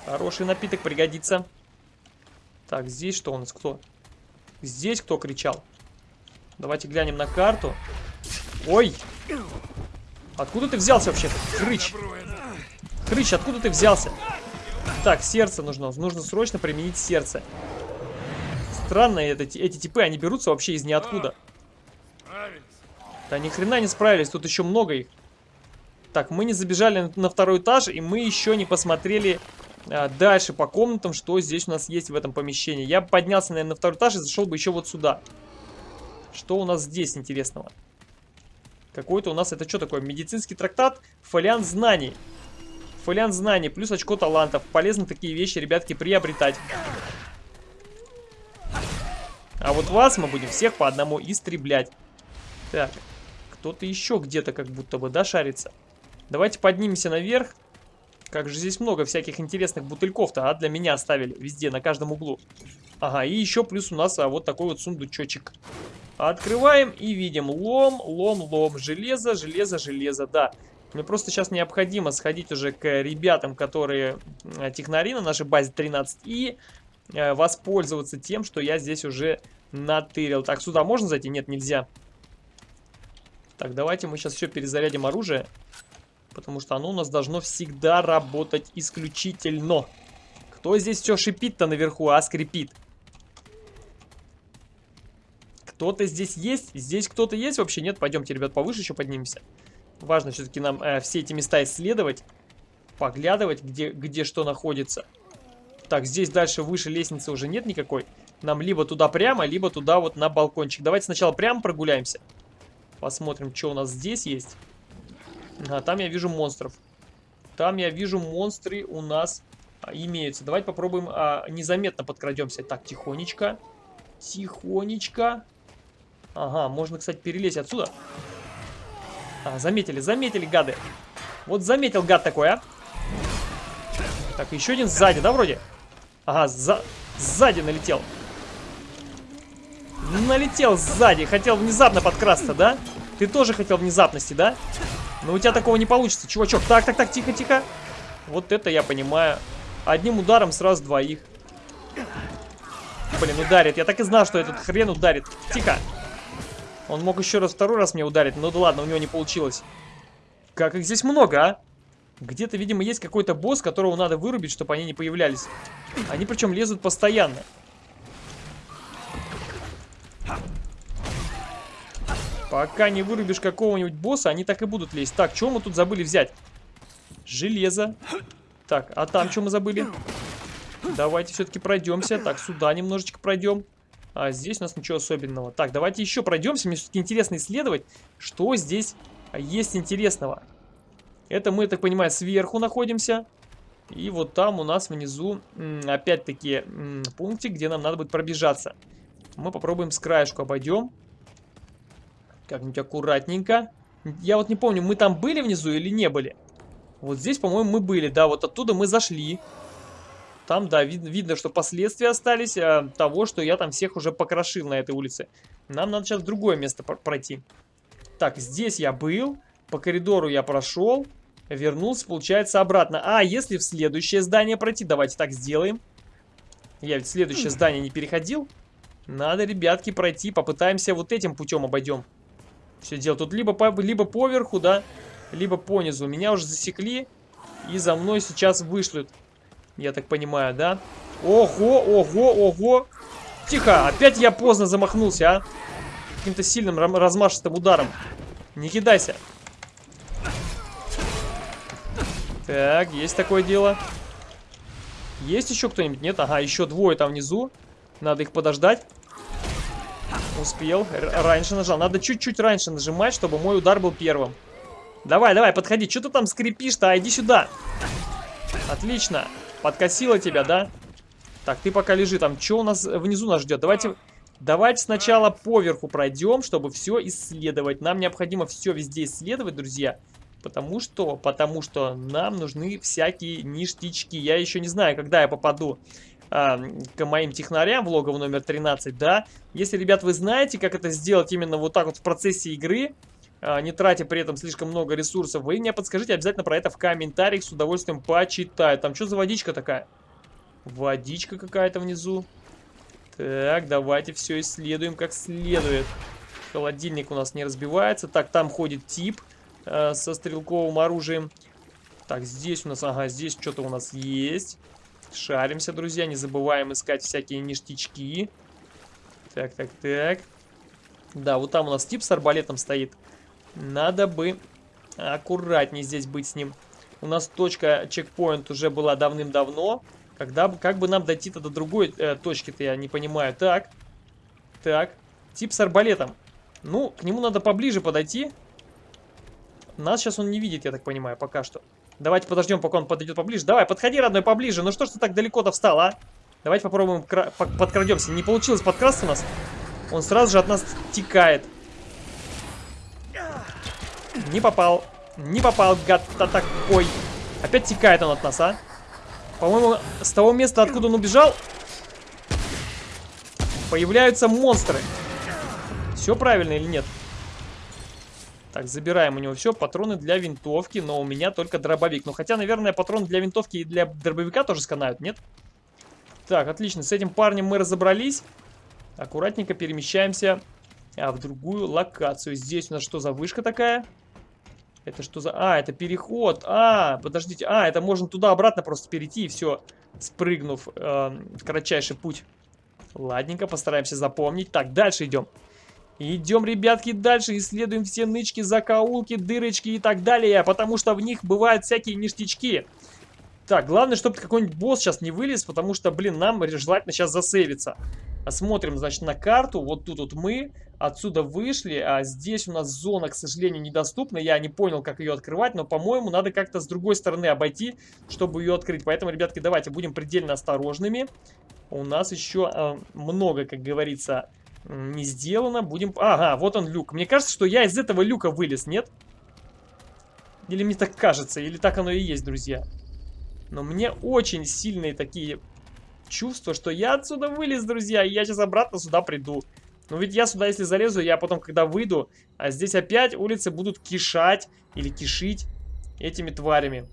Хороший напиток пригодится. Так, здесь что у нас? Кто? Здесь кто кричал? Давайте глянем на карту. Ой! Откуда ты взялся вообще? Хрыч! Хрыч, откуда ты взялся? Так, сердце нужно. Нужно срочно применить сердце. Странно, это, эти типы, они берутся вообще из ниоткуда. Да ни хрена не справились, тут еще много их. Так, мы не забежали на второй этаж, и мы еще не посмотрели а, дальше по комнатам, что здесь у нас есть в этом помещении. Я поднялся, наверное, на второй этаж и зашел бы еще вот сюда. Что у нас здесь интересного? Какой-то у нас, это что такое? Медицинский трактат, фолиант знаний. Фолиант знаний, плюс очко талантов. Полезно такие вещи, ребятки, приобретать. А вот вас мы будем всех по одному истреблять. Так, кто-то еще где-то как будто бы, да, шарится? Давайте поднимемся наверх. Как же здесь много всяких интересных бутыльков-то, а? Для меня оставили везде, на каждом углу. Ага, и еще плюс у нас а, вот такой вот сундучочек. Открываем и видим лом, лом, лом, железо, железо, железо, да. Мне просто сейчас необходимо сходить уже к ребятам, которые технари на нашей базе 13 и воспользоваться тем, что я здесь уже натырил. Так, сюда можно зайти? Нет, нельзя. Так, давайте мы сейчас все перезарядим оружие. Потому что оно у нас должно всегда работать исключительно. Кто здесь все шипит-то наверху, а скрипит? Кто-то здесь есть? Здесь кто-то есть вообще? Нет? Пойдемте, ребят, повыше еще поднимемся. Важно все-таки нам э, все эти места исследовать. Поглядывать, где, где что находится. Так, здесь дальше выше лестницы уже нет никакой. Нам либо туда прямо, либо туда вот на балкончик. Давайте сначала прямо прогуляемся. Посмотрим, что у нас здесь есть. А, там я вижу монстров. Там я вижу монстры у нас а, имеются. Давайте попробуем а, незаметно подкрадемся. Так, тихонечко. Тихонечко. Ага, можно, кстати, перелезть отсюда. А, заметили, заметили, гады. Вот заметил гад такой, а. Так, еще один сзади, да, вроде? Ага, за... сзади налетел. Налетел сзади. Хотел внезапно подкрасться, да? Ты тоже хотел внезапности, да? Но у тебя такого не получится, чувачок. Так, так, так, тихо, тихо. Вот это я понимаю. Одним ударом сразу двоих. Блин, ударит. Я так и знал, что этот хрен ударит. Тихо. Он мог еще раз, второй раз мне ударить. Ну да ладно, у него не получилось. Как их здесь много, а? Где-то, видимо, есть какой-то босс, которого надо вырубить, чтобы они не появлялись. Они причем лезут постоянно. Пока не вырубишь какого-нибудь босса, они так и будут лезть. Так, что мы тут забыли взять? Железо. Так, а там что мы забыли? Давайте все-таки пройдемся. Так, сюда немножечко пройдем. А здесь у нас ничего особенного. Так, давайте еще пройдемся. Мне все-таки интересно исследовать, что здесь есть интересного. Это мы, так понимаю, сверху находимся. И вот там у нас внизу, опять-таки, пунктик, где нам надо будет пробежаться. Мы попробуем с краешку обойдем. Как-нибудь аккуратненько. Я вот не помню, мы там были внизу или не были? Вот здесь, по-моему, мы были. Да, вот оттуда мы зашли. Там, да, вид видно, что последствия остались а, того, что я там всех уже покрошил на этой улице. Нам надо сейчас в другое место пройти. Так, здесь я был. По коридору я прошел. Вернулся, получается, обратно. А, если в следующее здание пройти, давайте так сделаем. Я ведь в следующее здание не переходил. Надо, ребятки, пройти. Попытаемся вот этим путем обойдем. Все дело тут либо по, либо поверху, да, либо по низу. Меня уже засекли и за мной сейчас вышлют. Я так понимаю, да? Ого, ого, ого. Тихо, опять я поздно замахнулся, а? Каким-то сильным размашистым ударом. Не кидайся. Так, есть такое дело. Есть еще кто-нибудь? Нет? Ага, еще двое там внизу. Надо их подождать. Успел. Р раньше нажал. Надо чуть-чуть раньше нажимать, чтобы мой удар был первым. Давай, давай, подходи. Что ты там скрипишь-то? А, иди сюда. Отлично. Подкосила тебя, да? Так, ты пока лежи. Там что у нас внизу нас ждет? Давайте... Давайте сначала поверху пройдем, чтобы все исследовать. Нам необходимо все везде исследовать, друзья. Потому что, потому что нам нужны всякие ништячки. Я еще не знаю, когда я попаду а, к моим технарям в логово номер 13, да. Если, ребят, вы знаете, как это сделать именно вот так вот в процессе игры, а, не тратя при этом слишком много ресурсов, вы мне подскажите обязательно про это в комментариях, с удовольствием почитаю. Там что за водичка такая? Водичка какая-то внизу. Так, давайте все исследуем как следует. Холодильник у нас не разбивается. Так, там ходит тип э, со стрелковым оружием. Так, здесь у нас, ага, здесь что-то у нас есть. Шаримся, друзья, не забываем искать всякие ништячки. Так, так, так. Да, вот там у нас тип с арбалетом стоит. Надо бы аккуратнее здесь быть с ним. У нас точка чекпоинт уже была давным-давно. Когда, как бы нам дойти-то до другой э, точки-то, я не понимаю. Так, так, тип с арбалетом. Ну, к нему надо поближе подойти. Нас сейчас он не видит, я так понимаю, пока что. Давайте подождем, пока он подойдет поближе. Давай, подходи, родной, поближе. Ну что ж ты так далеко-то встал, а? Давайте попробуем подкрадемся. Не получилось подкрасться у нас. Он сразу же от нас текает. Не попал. Не попал, гад-то такой. Опять текает он от нас, а? По-моему, с того места, откуда он убежал, появляются монстры. Все правильно или нет? Так, забираем у него все. Патроны для винтовки, но у меня только дробовик. Ну, хотя, наверное, патроны для винтовки и для дробовика тоже сканают, нет? Так, отлично. С этим парнем мы разобрались. Аккуратненько перемещаемся а, в другую локацию. Здесь у нас что за вышка такая? Это что за... А, это переход. А, подождите. А, это можно туда-обратно просто перейти и все, спрыгнув э, кратчайший путь. Ладненько, постараемся запомнить. Так, дальше идем. Идем, ребятки, дальше. Исследуем все нычки, закоулки, дырочки и так далее. Потому что в них бывают всякие ништячки. Так, главное, чтобы какой-нибудь босс сейчас не вылез, потому что, блин, нам желательно сейчас засейвиться. Смотрим, значит, на карту. Вот тут вот мы отсюда вышли, а здесь у нас зона, к сожалению, недоступна. Я не понял, как ее открывать, но, по-моему, надо как-то с другой стороны обойти, чтобы ее открыть. Поэтому, ребятки, давайте будем предельно осторожными. У нас еще э, много, как говорится, не сделано. Будем... Ага, вот он люк. Мне кажется, что я из этого люка вылез, нет? Или мне так кажется, или так оно и есть, друзья. Но мне очень сильные такие чувство, что я отсюда вылез, друзья, и я сейчас обратно сюда приду. Но ведь я сюда, если залезу, я потом, когда выйду, а здесь опять улицы будут кишать или кишить этими тварями.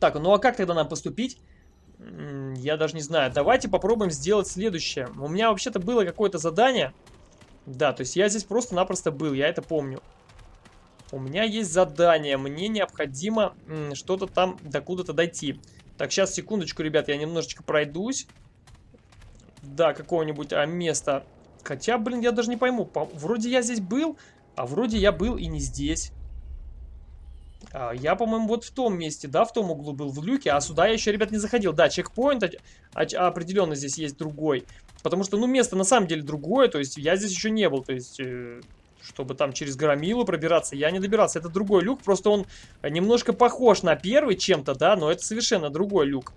Так, ну а как тогда нам поступить? Я даже не знаю. Давайте попробуем сделать следующее. У меня вообще-то было какое-то задание. Да, то есть я здесь просто-напросто был, я это помню. У меня есть задание, мне необходимо что-то там докуда-то дойти. Так, сейчас, секундочку, ребят, я немножечко пройдусь. Да, какого-нибудь а, места. Хотя, блин, я даже не пойму. По вроде я здесь был, а вроде я был и не здесь. А, я, по-моему, вот в том месте, да, в том углу был, в люке. А сюда я еще, ребят, не заходил. Да, чекпоинт определенно здесь есть другой. Потому что, ну, место на самом деле другое. То есть я здесь еще не был. То есть... Э чтобы там через Громилу пробираться, я не добирался. Это другой люк, просто он немножко похож на первый чем-то, да, но это совершенно другой люк.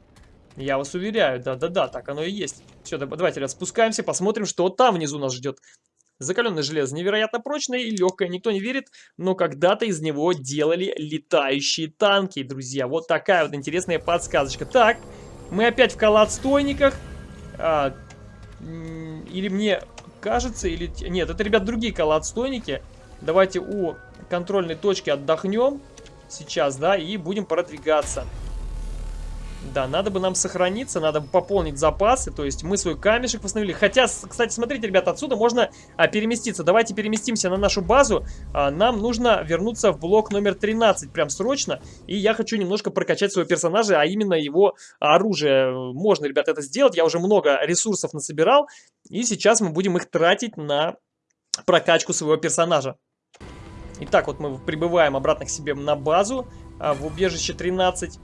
Я вас уверяю, да-да-да, так оно и есть. Все, давайте спускаемся, посмотрим, что там внизу нас ждет. Закаленное железо невероятно прочное и легкое, никто не верит, но когда-то из него делали летающие танки, друзья. Вот такая вот интересная подсказочка. Так, мы опять в колодстойниках. А, или мне кажется, или... Нет, это, ребят, другие колоотстойники. Давайте у контрольной точки отдохнем сейчас, да, и будем продвигаться. Да, надо бы нам сохраниться, надо бы пополнить запасы, то есть мы свой камешек восстановили. Хотя, кстати, смотрите, ребята, отсюда можно а, переместиться. Давайте переместимся на нашу базу. А, нам нужно вернуться в блок номер 13 прям срочно. И я хочу немножко прокачать своего персонажа, а именно его оружие. Можно, ребята, это сделать. Я уже много ресурсов насобирал. И сейчас мы будем их тратить на прокачку своего персонажа. Итак, вот мы прибываем обратно к себе на базу а, в убежище 13.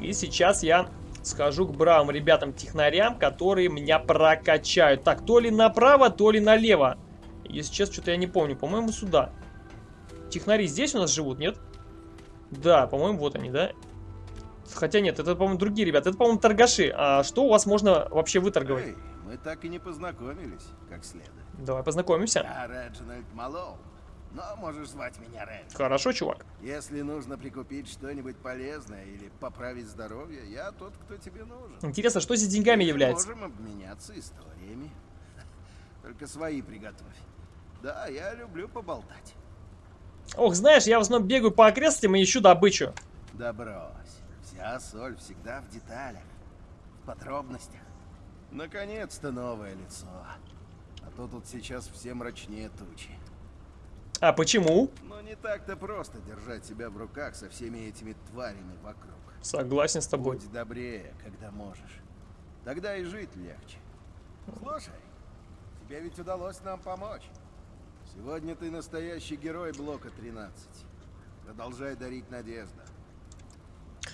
И сейчас я схожу к бравым ребятам-технарям, которые меня прокачают. Так, то ли направо, то ли налево. Если честно, что-то я не помню. По-моему, сюда. Технари здесь у нас живут, нет? Да, по-моему, вот они, да? Хотя нет, это, по-моему, другие ребята. Это, по-моему, торгаши. А что у вас можно вообще выторговать? Эй, мы так и не познакомились, как следует. Давай познакомимся. Я Реджинальд Малоу. Но можешь звать меня Рэнди. Хорошо, чувак. Если нужно прикупить что-нибудь полезное или поправить здоровье, я тот, кто тебе нужен. Интересно, что здесь деньгами Мы является? можем обменяться историями. *laughs* Только свои приготовь. Да, я люблю поболтать. Ох, знаешь, я в основном бегаю по окрестностям и ищу добычу. Да брось. Вся соль всегда в деталях, в подробностях. Наконец-то новое лицо. А то тут сейчас все мрачнее тучи. А почему? Но не так-то просто держать себя в руках со всеми этими тварями вокруг. Согласен с тобой. Будь добрее, когда можешь. Тогда и жить легче. Слушай, тебе ведь удалось нам помочь. Сегодня ты настоящий герой блока 13. Продолжай дарить надежду.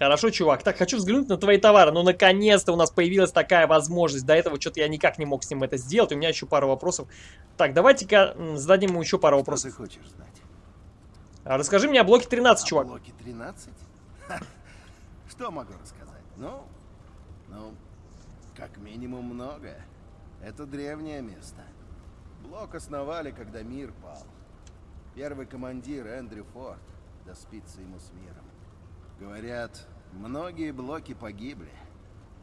Хорошо, чувак. Так, хочу взглянуть на твои товары. Ну, наконец-то у нас появилась такая возможность. До этого что-то я никак не мог с ним это сделать. У меня еще пару вопросов. Так, давайте-ка зададим ему еще пару Что вопросов. ты хочешь знать? А расскажи мне о блоке 13, О чувак. блоке 13? *laughs* Ха, Что могу рассказать? Ну, ну, как минимум многое. Это древнее место. Блок основали, когда мир пал. Первый командир Эндрю Форд, да спится ему с миром. Говорят, многие блоки погибли,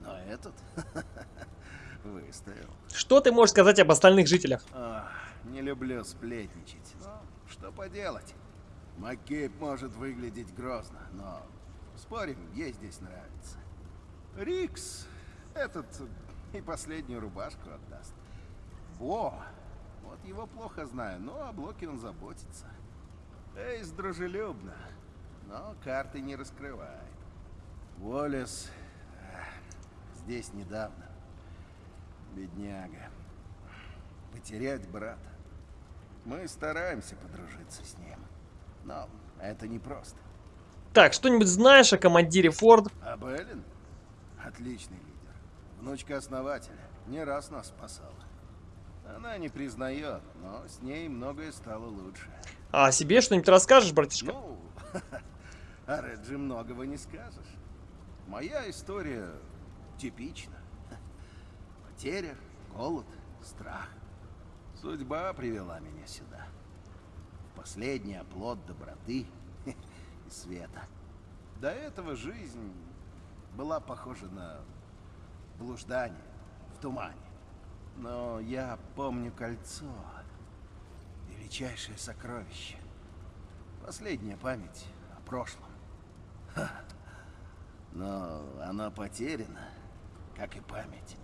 но этот *laughs* выстоял. Что ты можешь сказать об остальных жителях? Не люблю сплетничать, но что поделать. Маккейб может выглядеть грозно, но спорим, ей здесь нравится. Рикс этот и последнюю рубашку отдаст. Во, вот его плохо знаю, но о блоке он заботится. Эйс дружелюбно, но карты не раскрывает. Уоллес эх, здесь недавно. Бедняга. Потерять брата. Мы стараемся подружиться с ним. Но это непросто. Так, что-нибудь знаешь о командире Форд? А Беллин? Отличный лидер. Внучка основателя. Не раз нас спасала. Она не признает, но с ней многое стало лучше. А себе что-нибудь расскажешь, братишка? Ну, *laughs* о Реджи многого не скажешь. Моя история типична. Потеря, голод, страх. Судьба привела меня сюда. Последний оплот доброты и света. До этого жизнь была похожа на блуждание в тумане. Но я помню кольцо. Величайшее сокровище. Последняя память о прошлом. Но она потеряна, как и память.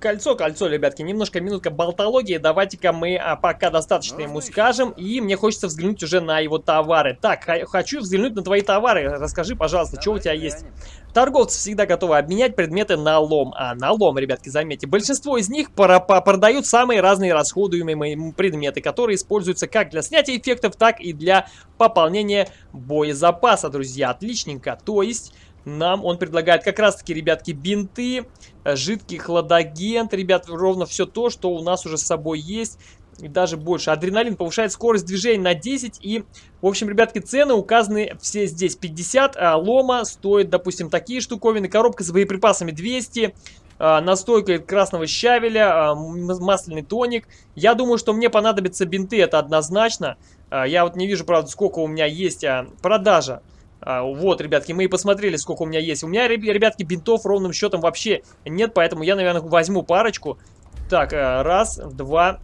Кольцо, кольцо, ребятки, немножко минутка болтологии. Давайте-ка мы а, пока достаточно Можно ему скажем. И мне хочется взглянуть уже на его товары. Так, хочу взглянуть на твои товары. Расскажи, пожалуйста, что у тебя глянем. есть. Торговцы всегда готовы обменять предметы на лом. А, на лом, ребятки, заметьте. Большинство из них продают самые разные расходуемые предметы, которые используются как для снятия эффектов, так и для пополнения боезапаса, друзья. Отличненько. То есть... Нам он предлагает как раз-таки, ребятки, бинты, э, жидкий хладагент, ребят, ровно все то, что у нас уже с собой есть. И даже больше. Адреналин повышает скорость движения на 10. И, в общем, ребятки, цены указаны все здесь. 50, а лома стоит, допустим, такие штуковины. Коробка с боеприпасами 200. а, Настойка красного щавеля, а, масляный тоник. Я думаю, что мне понадобятся бинты, это однозначно. А, Я вот не вижу, правда, сколько у меня есть а, продажа. А, вот, ребятки, мы и посмотрели, сколько у меня есть. У меня, реб- ребятки, бинтов ровным счетом вообще нет, поэтому я, наверное, возьму парочку. Так, а, раз, два.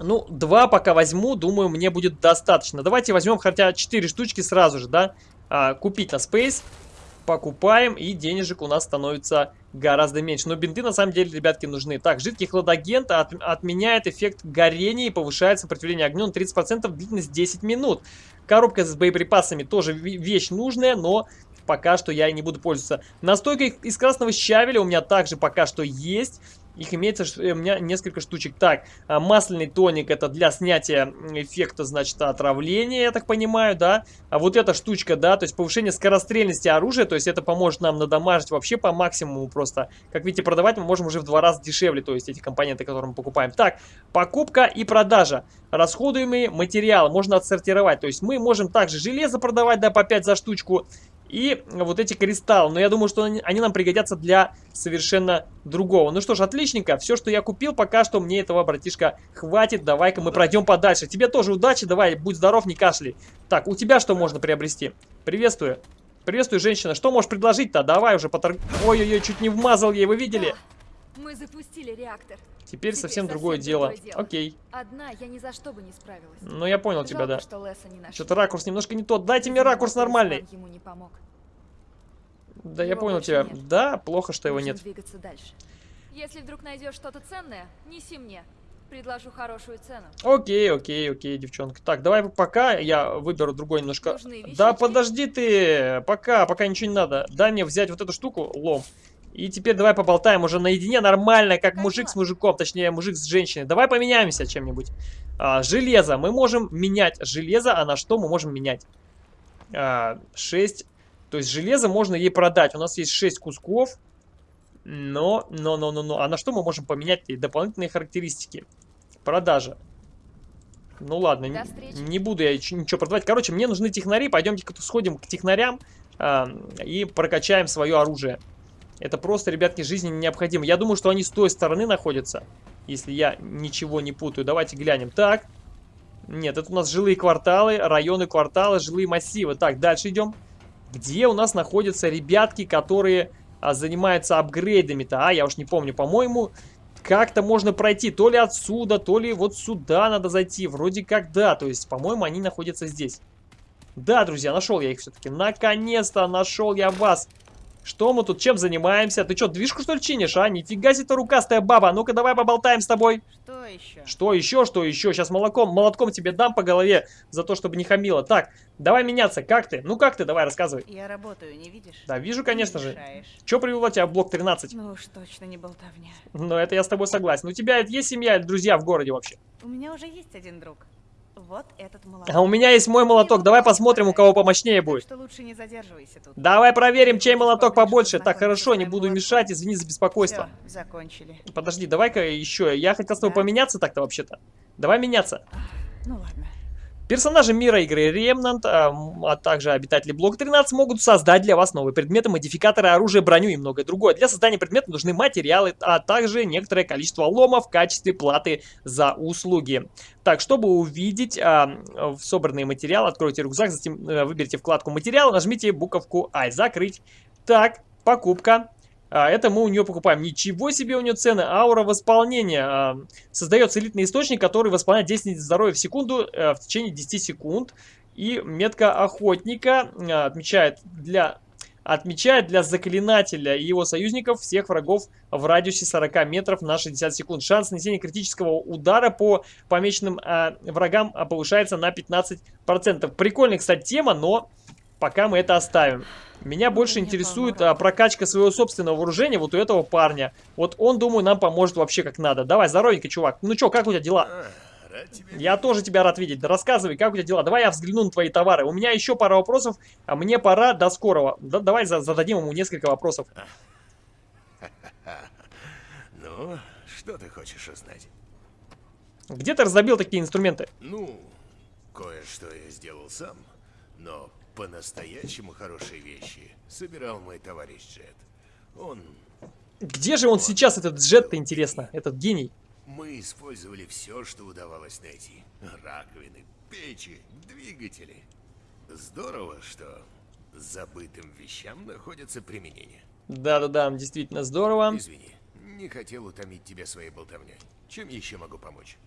Ну, два пока возьму, думаю, мне будет достаточно. Давайте возьмем хотя 4 штучки сразу же, да? А, купить на Space. Покупаем, и денежек у нас становится гораздо меньше. Но бинты, на самом деле, ребятки, нужны. Так, жидкий хладагент от- отменяет эффект горения и повышает сопротивление огню на 30%, длительность 10 минут. Коробка с боеприпасами тоже вещь нужная, но пока что я не буду пользоваться. Настойка из красного щавеля у меня также пока что есть. Их имеется ш- у меня несколько штучек. Так, а, масляный тоник это для снятия эффекта, значит, отравления, я так понимаю, да. А вот эта штучка, да, то есть повышение скорострельности оружия, то есть это поможет нам надамажить вообще по максимуму просто. Как видите, продавать мы можем уже в два раза дешевле, то есть эти компоненты, которые мы покупаем. Так, покупка и продажа. Расходуемые материалы можно отсортировать, то есть мы можем также железо продавать, да, по 5 за штучку. И вот эти кристаллы. Но я думаю, что они, они нам пригодятся для совершенно другого. Ну что ж, отличненько. Все, что я купил, пока что мне этого, братишка, хватит. Давай-ка мы пройдем подальше. Тебе тоже удачи. Давай, будь здоров, не кашляй. Так, у тебя что можно приобрести? Приветствую. Приветствую, женщина. Что можешь предложить-то? Давай уже поторг... Ой-ой-ой, чуть не вмазал ей, вы видели? Мы запустили реактор. Теперь Теперь совсем совсем другое дело. дело. Окей. Одна я ни за что бы не справилась. Ну, я понял тебя, Жалко, да. что не нашли. Что-то ракурс немножко не тот. Дайте мне ракурс нормальный. ему не помог. Да, я Его понял больше тебя. нет. Да, плохо, что его Нужно нет. двигаться дальше. Если вдруг найдешь что-то ценное, неси мне. Предложу хорошую цену. Окей, окей, окей, девчонка. Так, давай пока я выберу другой немножко. Да подожди ты, пока, пока ничего не надо. Дай мне взять вот эту штуку, лом. И теперь давай поболтаем уже наедине нормально, как мужик с мужиком, точнее мужик с женщиной. Давай поменяемся чем-нибудь. А, железо. Мы можем менять железо, а на что мы можем менять? А, 6 То есть железо можно ей продать. У нас есть 6 кусков. Но, но, но, но, но. А на что мы можем поменять дополнительные характеристики? Продажа. Ну ладно, не, не буду я ничего продавать. Короче, мне нужны технари. Пойдемте-ка сходим к технарям а, и прокачаем свое оружие. Это просто, ребятки, жизни необходимо. Я думаю, что они с той стороны находятся, если я ничего не путаю. Давайте глянем. Так. Нет, это у нас жилые кварталы, районы квартала, жилые массивы. Так, дальше идем. Где у нас находятся ребятки, которые а, занимаются апгрейдами-то? А, я уж не помню. По-моему, как-то можно пройти. То ли отсюда, то ли вот сюда надо зайти. Вроде как да. То есть, по-моему, они находятся здесь. Да, друзья, нашел я их все-таки. Наконец-то нашел я вас. Что мы тут чем занимаемся? Ты что, движку что ли чинишь, а? Нифига себе ты рукастая баба. Ну-ка давай поболтаем с тобой. Что еще? Что еще, что еще? Сейчас молоком, молотком тебе дам по голове за то, чтобы не хамило. Так, давай меняться. Как ты? Ну как ты? Давай, рассказывай. Я работаю, не видишь? Да, вижу, конечно Не же. Че привело тебя в блок 13? Ну уж точно не болтовня. Ну, это я с тобой согласен. У тебя есть семья или друзья в городе вообще? У меня уже есть один друг. Вот этот молодой. А у меня есть мой молоток. Давай посмотрим, у кого помощнее будет. что лучше не задерживайся тут. Давай проверим, чей молоток побольше. Так, хорошо, не буду мешать. Извини за беспокойство. Закончили. Подожди, давай-ка еще. Я хотел с тобой поменяться так-то вообще-то. Давай меняться. Ну ладно. Персонажи мира игры Remnant, а, а также обитатели блока 13 могут создать для вас новые предметы, модификаторы, оружие, броню и многое другое. Для создания предметов нужны материалы, а также некоторое количество лома в качестве платы за услуги. Так, чтобы увидеть а, в собранные материалы, откройте рюкзак, затем э, выберите вкладку материалы, нажмите буковку I, закрыть. Так, покупка. А, это мы у нее покупаем. Ничего себе у нее цены. Аура восполнения. А, Создается элитный источник, который восполняет 10 единиц здоровья в секунду э, в течение 10 секунд. И метка охотника э, отмечает для, отмечает для заклинателя и его союзников всех врагов в радиусе 40 метров на 60 секунд. Шанс нанесения критического удара по помеченным э, врагам э, повышается на 15%. Прикольная, кстати, тема, но пока мы это оставим. Меня больше мне интересует а, прокачка своего собственного вооружения вот у этого парня. Вот он, думаю, нам поможет вообще как надо. Давай, здоровенько, чувак. Ну чё, как у тебя дела? А, Я тоже тебя рад видеть. Да рассказывай, как у тебя дела? Давай я взгляну на твои товары. У меня еще пара вопросов, а мне пора до скорого. Да- давай за- зададим ему несколько вопросов. *laughs* Ну, что ты хочешь узнать? Где ты раздобил такие инструменты? Ну, кое-что я сделал сам, но по-настоящему хорошие вещи собирал мой товарищ Джет. Он... Где же он сейчас, этот джет-то, интересно? Этот гений. Мы использовали все, что удавалось найти. Раковины, печи, двигатели. Здорово, что забытым вещам находится применение. Да-да-да, действительно здорово. Извини, не хотел утомить тебя своей болтовней. Чем еще могу помочь?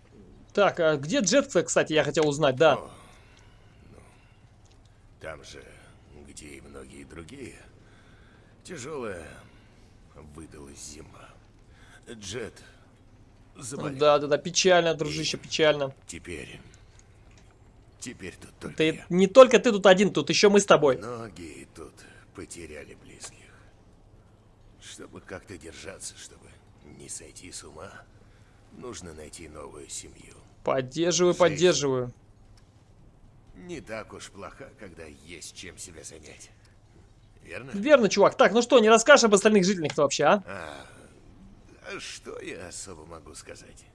Так, а где джет, кстати, я хотел узнать, да. О, там же, где и многие другие, тяжелая выдалась зима. Джет заболел. Да-да-да, печально, дружище, печально. Теперь, теперь тут только Ты, я. не только ты тут один, тут еще мы с тобой. Многие тут потеряли близких. Чтобы как-то держаться, чтобы не сойти с ума, нужно найти новую семью. Поддерживаю, Жизнь. поддерживаю. Не так уж плоха, когда есть чем себя занять. Верно? Верно, чувак. Так, ну что, не расскажешь об остальных жителях-то вообще, а? А, а что я особо могу сказать?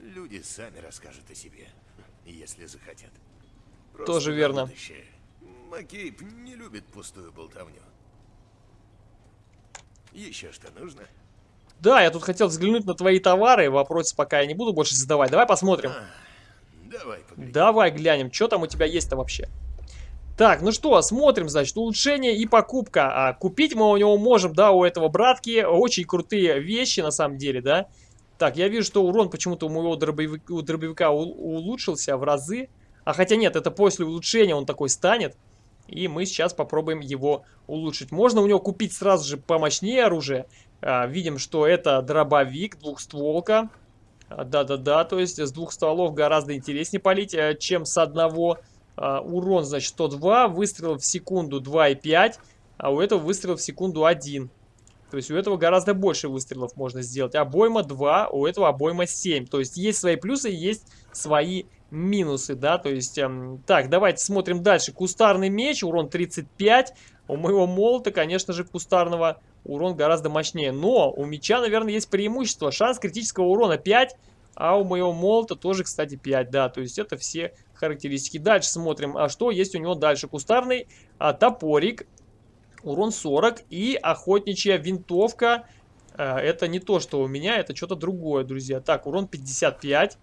Люди сами расскажут о себе, если захотят. Просто Тоже верно. будущее. Макейб не любит пустую болтовню. Еще что нужно? Да, я тут хотел взглянуть на твои товары. Вопросы пока я не буду больше задавать. Давай посмотрим. А, давай. Давай глянем, что там у тебя есть-то вообще. Так, ну что, смотрим, значит, улучшение и покупка. А, купить мы у него можем, да, у этого братки. Очень крутые вещи, на самом деле, да. Так, я вижу, что урон почему-то у моего дробовика, у дробовика у- улучшился в разы. А хотя нет, это после улучшения он такой станет. И мы сейчас попробуем его улучшить. Можно у него купить сразу же помощнее оружие. А, видим, что это дробовик, двухстволка. Да-да-да, то есть с двух стволов гораздо интереснее палить, э, чем с одного. А, Урон, значит, 102, выстрел в секунду 2,5, а у этого выстрел в секунду 1. То есть у этого гораздо больше выстрелов можно сделать. Обойма 2, у этого обойма 7. То есть есть свои плюсы, есть свои минусы, да. То есть, эм, так, давайте смотрим дальше. Кустарный меч, урон 35, у моего молота, конечно же, кустарного урон гораздо мощнее. Но у меча, наверное, есть преимущество. Шанс критического урона 5, а у моего молота тоже, кстати, 5, да. То есть это все характеристики. Дальше смотрим, а что есть у него дальше. Кустарный а, топорик, урон 40 и охотничья винтовка. А, это не то, что у меня, это что-то другое, друзья. Так, урон 55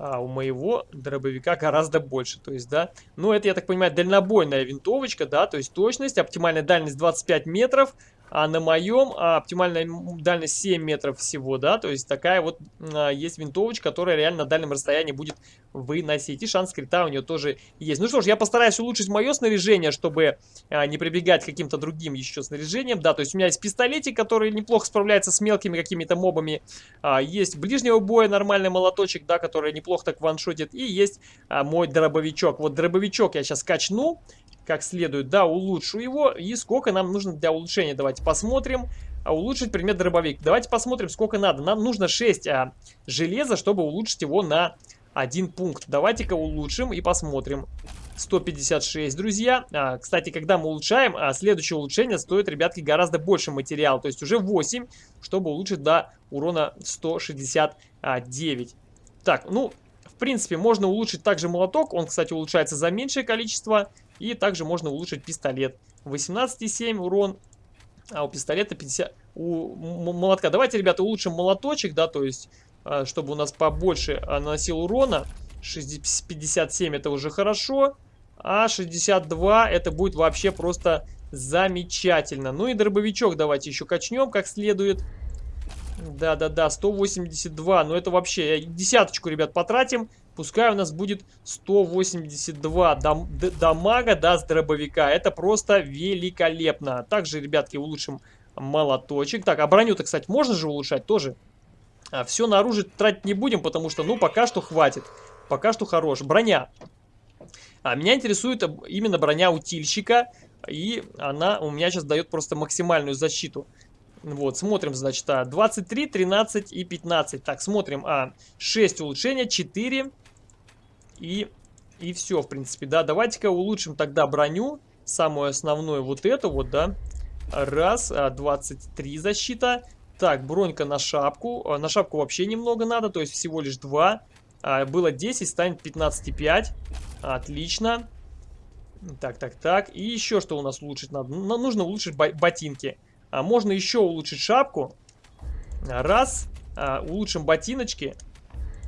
а у моего дробовика гораздо больше. То есть, да, ну это, я так понимаю, дальнобойная винтовочка, да, то есть точность, оптимальная дальность 25 метров, а на моем а, оптимальная дальность 7 метров всего, да, то есть такая вот а, есть винтовочка, которая реально на дальнем расстоянии будет выносить. И шанс крита у нее тоже есть. Ну что ж, я постараюсь улучшить мое снаряжение, чтобы а, не прибегать к каким-то другим еще снаряжениям, да, то есть у меня есть пистолетик, который неплохо справляется с мелкими какими-то мобами, а, есть ближнего боя нормальный молоточек, да, который неплохо так ваншотит, и есть а, мой дробовичок. Вот дробовичок я сейчас качну, как следует. Да, улучшу его. И сколько нам нужно для улучшения? Давайте посмотрим. А улучшить предмет дробовик. Давайте посмотрим, сколько надо. Нам нужно 6 а, железа, чтобы улучшить его на один пункт. Давайте-ка улучшим и посмотрим. 156, друзья. А, кстати, когда мы улучшаем, а, следующее улучшение стоит, ребятки, гораздо больше материала. То есть уже 8, чтобы улучшить до урона 169. Так, ну, принципе, можно улучшить также молоток. Он, кстати, улучшается за меньшее количество и также можно улучшить пистолет. 18,7 урон, а у пистолета 50... У молотка. Давайте, ребята, улучшим молоточек, да, то есть, а, чтобы у нас побольше а, наносил урона. 57 это уже хорошо. А 62 это будет вообще просто замечательно. Ну и дробовичок давайте еще качнем как следует. Да-да-да, 182. Ну это вообще, десяточку, ребят, потратим. Пускай у нас будет 182 дам дамага, да, с дробовика. Это просто великолепно. Также, ребятки, улучшим молоточек. Так, а броню-то, кстати, можно же улучшать тоже? А, все на оружие тратить не будем, потому что, ну, пока что хватит. Пока что хорош. Броня. А, меня интересует именно броня утильщика. И она у меня сейчас дает просто максимальную защиту. Вот, смотрим, значит, 23, а, 13 и 15. Так, смотрим. А, 6 улучшения, 4 и, и все, в принципе, да. Давайте-ка улучшим тогда броню. Самую основную вот эту вот, да. Раз, 23 а, защита. Так, бронька на шапку. А, на шапку вообще немного надо, то есть всего лишь 2. А, было 10, станет 15,5. Отлично. Так, так, так. И еще что у нас улучшить надо? Нам нужно улучшить ботинки. А можно еще улучшить шапку. Раз. А, улучшим ботиночки.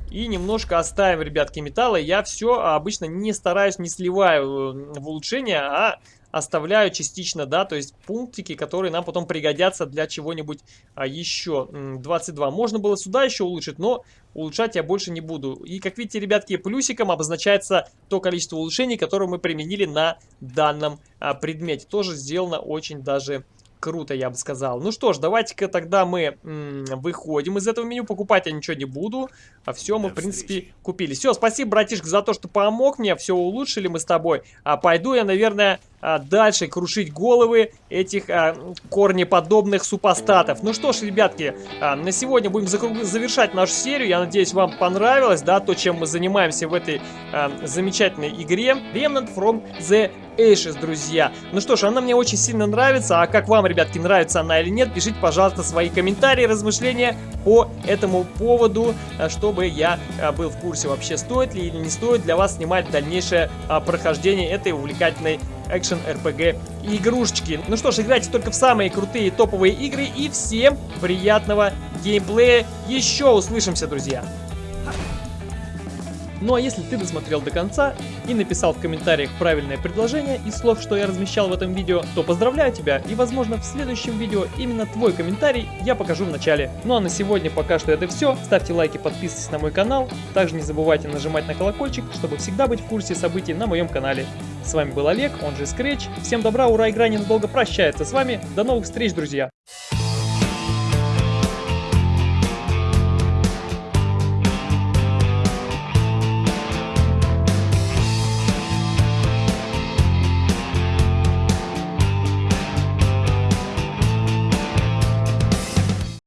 И немножко оставим, ребятки, металла. Я все обычно не стараюсь, не сливаю в улучшение, а оставляю частично, да, то есть пунктики, которые нам потом пригодятся для чего-нибудь а, еще. 22. Можно было сюда еще улучшить, но улучшать я больше не буду. И как видите, ребятки, плюсиком обозначается то количество улучшений, которое мы применили на данном а, предмете. Тоже сделано очень даже Круто, я бы сказал. Ну что ж, давайте-ка тогда мы выходим из этого меню. Покупать я ничего не буду. А все мы, в принципе, купили. Все, спасибо, братишка, за то, что помог мне. Все улучшили мы с тобой. А пойду я, наверное, а, дальше крушить головы этих а, корнеподобных супостатов. Ну что ж, ребятки, а, на сегодня будем завершать нашу серию. Я надеюсь, вам понравилось, да, то, чем мы занимаемся в этой а, замечательной игре. Remnant from the Ashes, друзья. Ну что ж, она мне очень сильно нравится. А как вам, ребятки, нравится она или нет, пишите, пожалуйста, свои комментарии, размышления по этому поводу, а, чтобы я а, был в курсе вообще, стоит ли или не стоит для вас снимать дальнейшее а, прохождение этой увлекательной экшен RPG игрушечки. Ну что ж, играйте только в самые крутые топовые игры и всем приятного геймплея. Еще услышимся, друзья! Ну а если ты досмотрел до конца и написал в комментариях правильное предложение из слов, что я размещал в этом видео, то поздравляю тебя и возможно в следующем видео именно твой комментарий я покажу в начале. Ну а на сегодня пока что это все. Ставьте лайки, подписывайтесь на мой канал. Также не забывайте нажимать на колокольчик, чтобы всегда быть в курсе событий на моем канале. С вами был Олег, он же Scratch. Всем добра, ура, игра ненадолго прощается с вами. До новых встреч, друзья!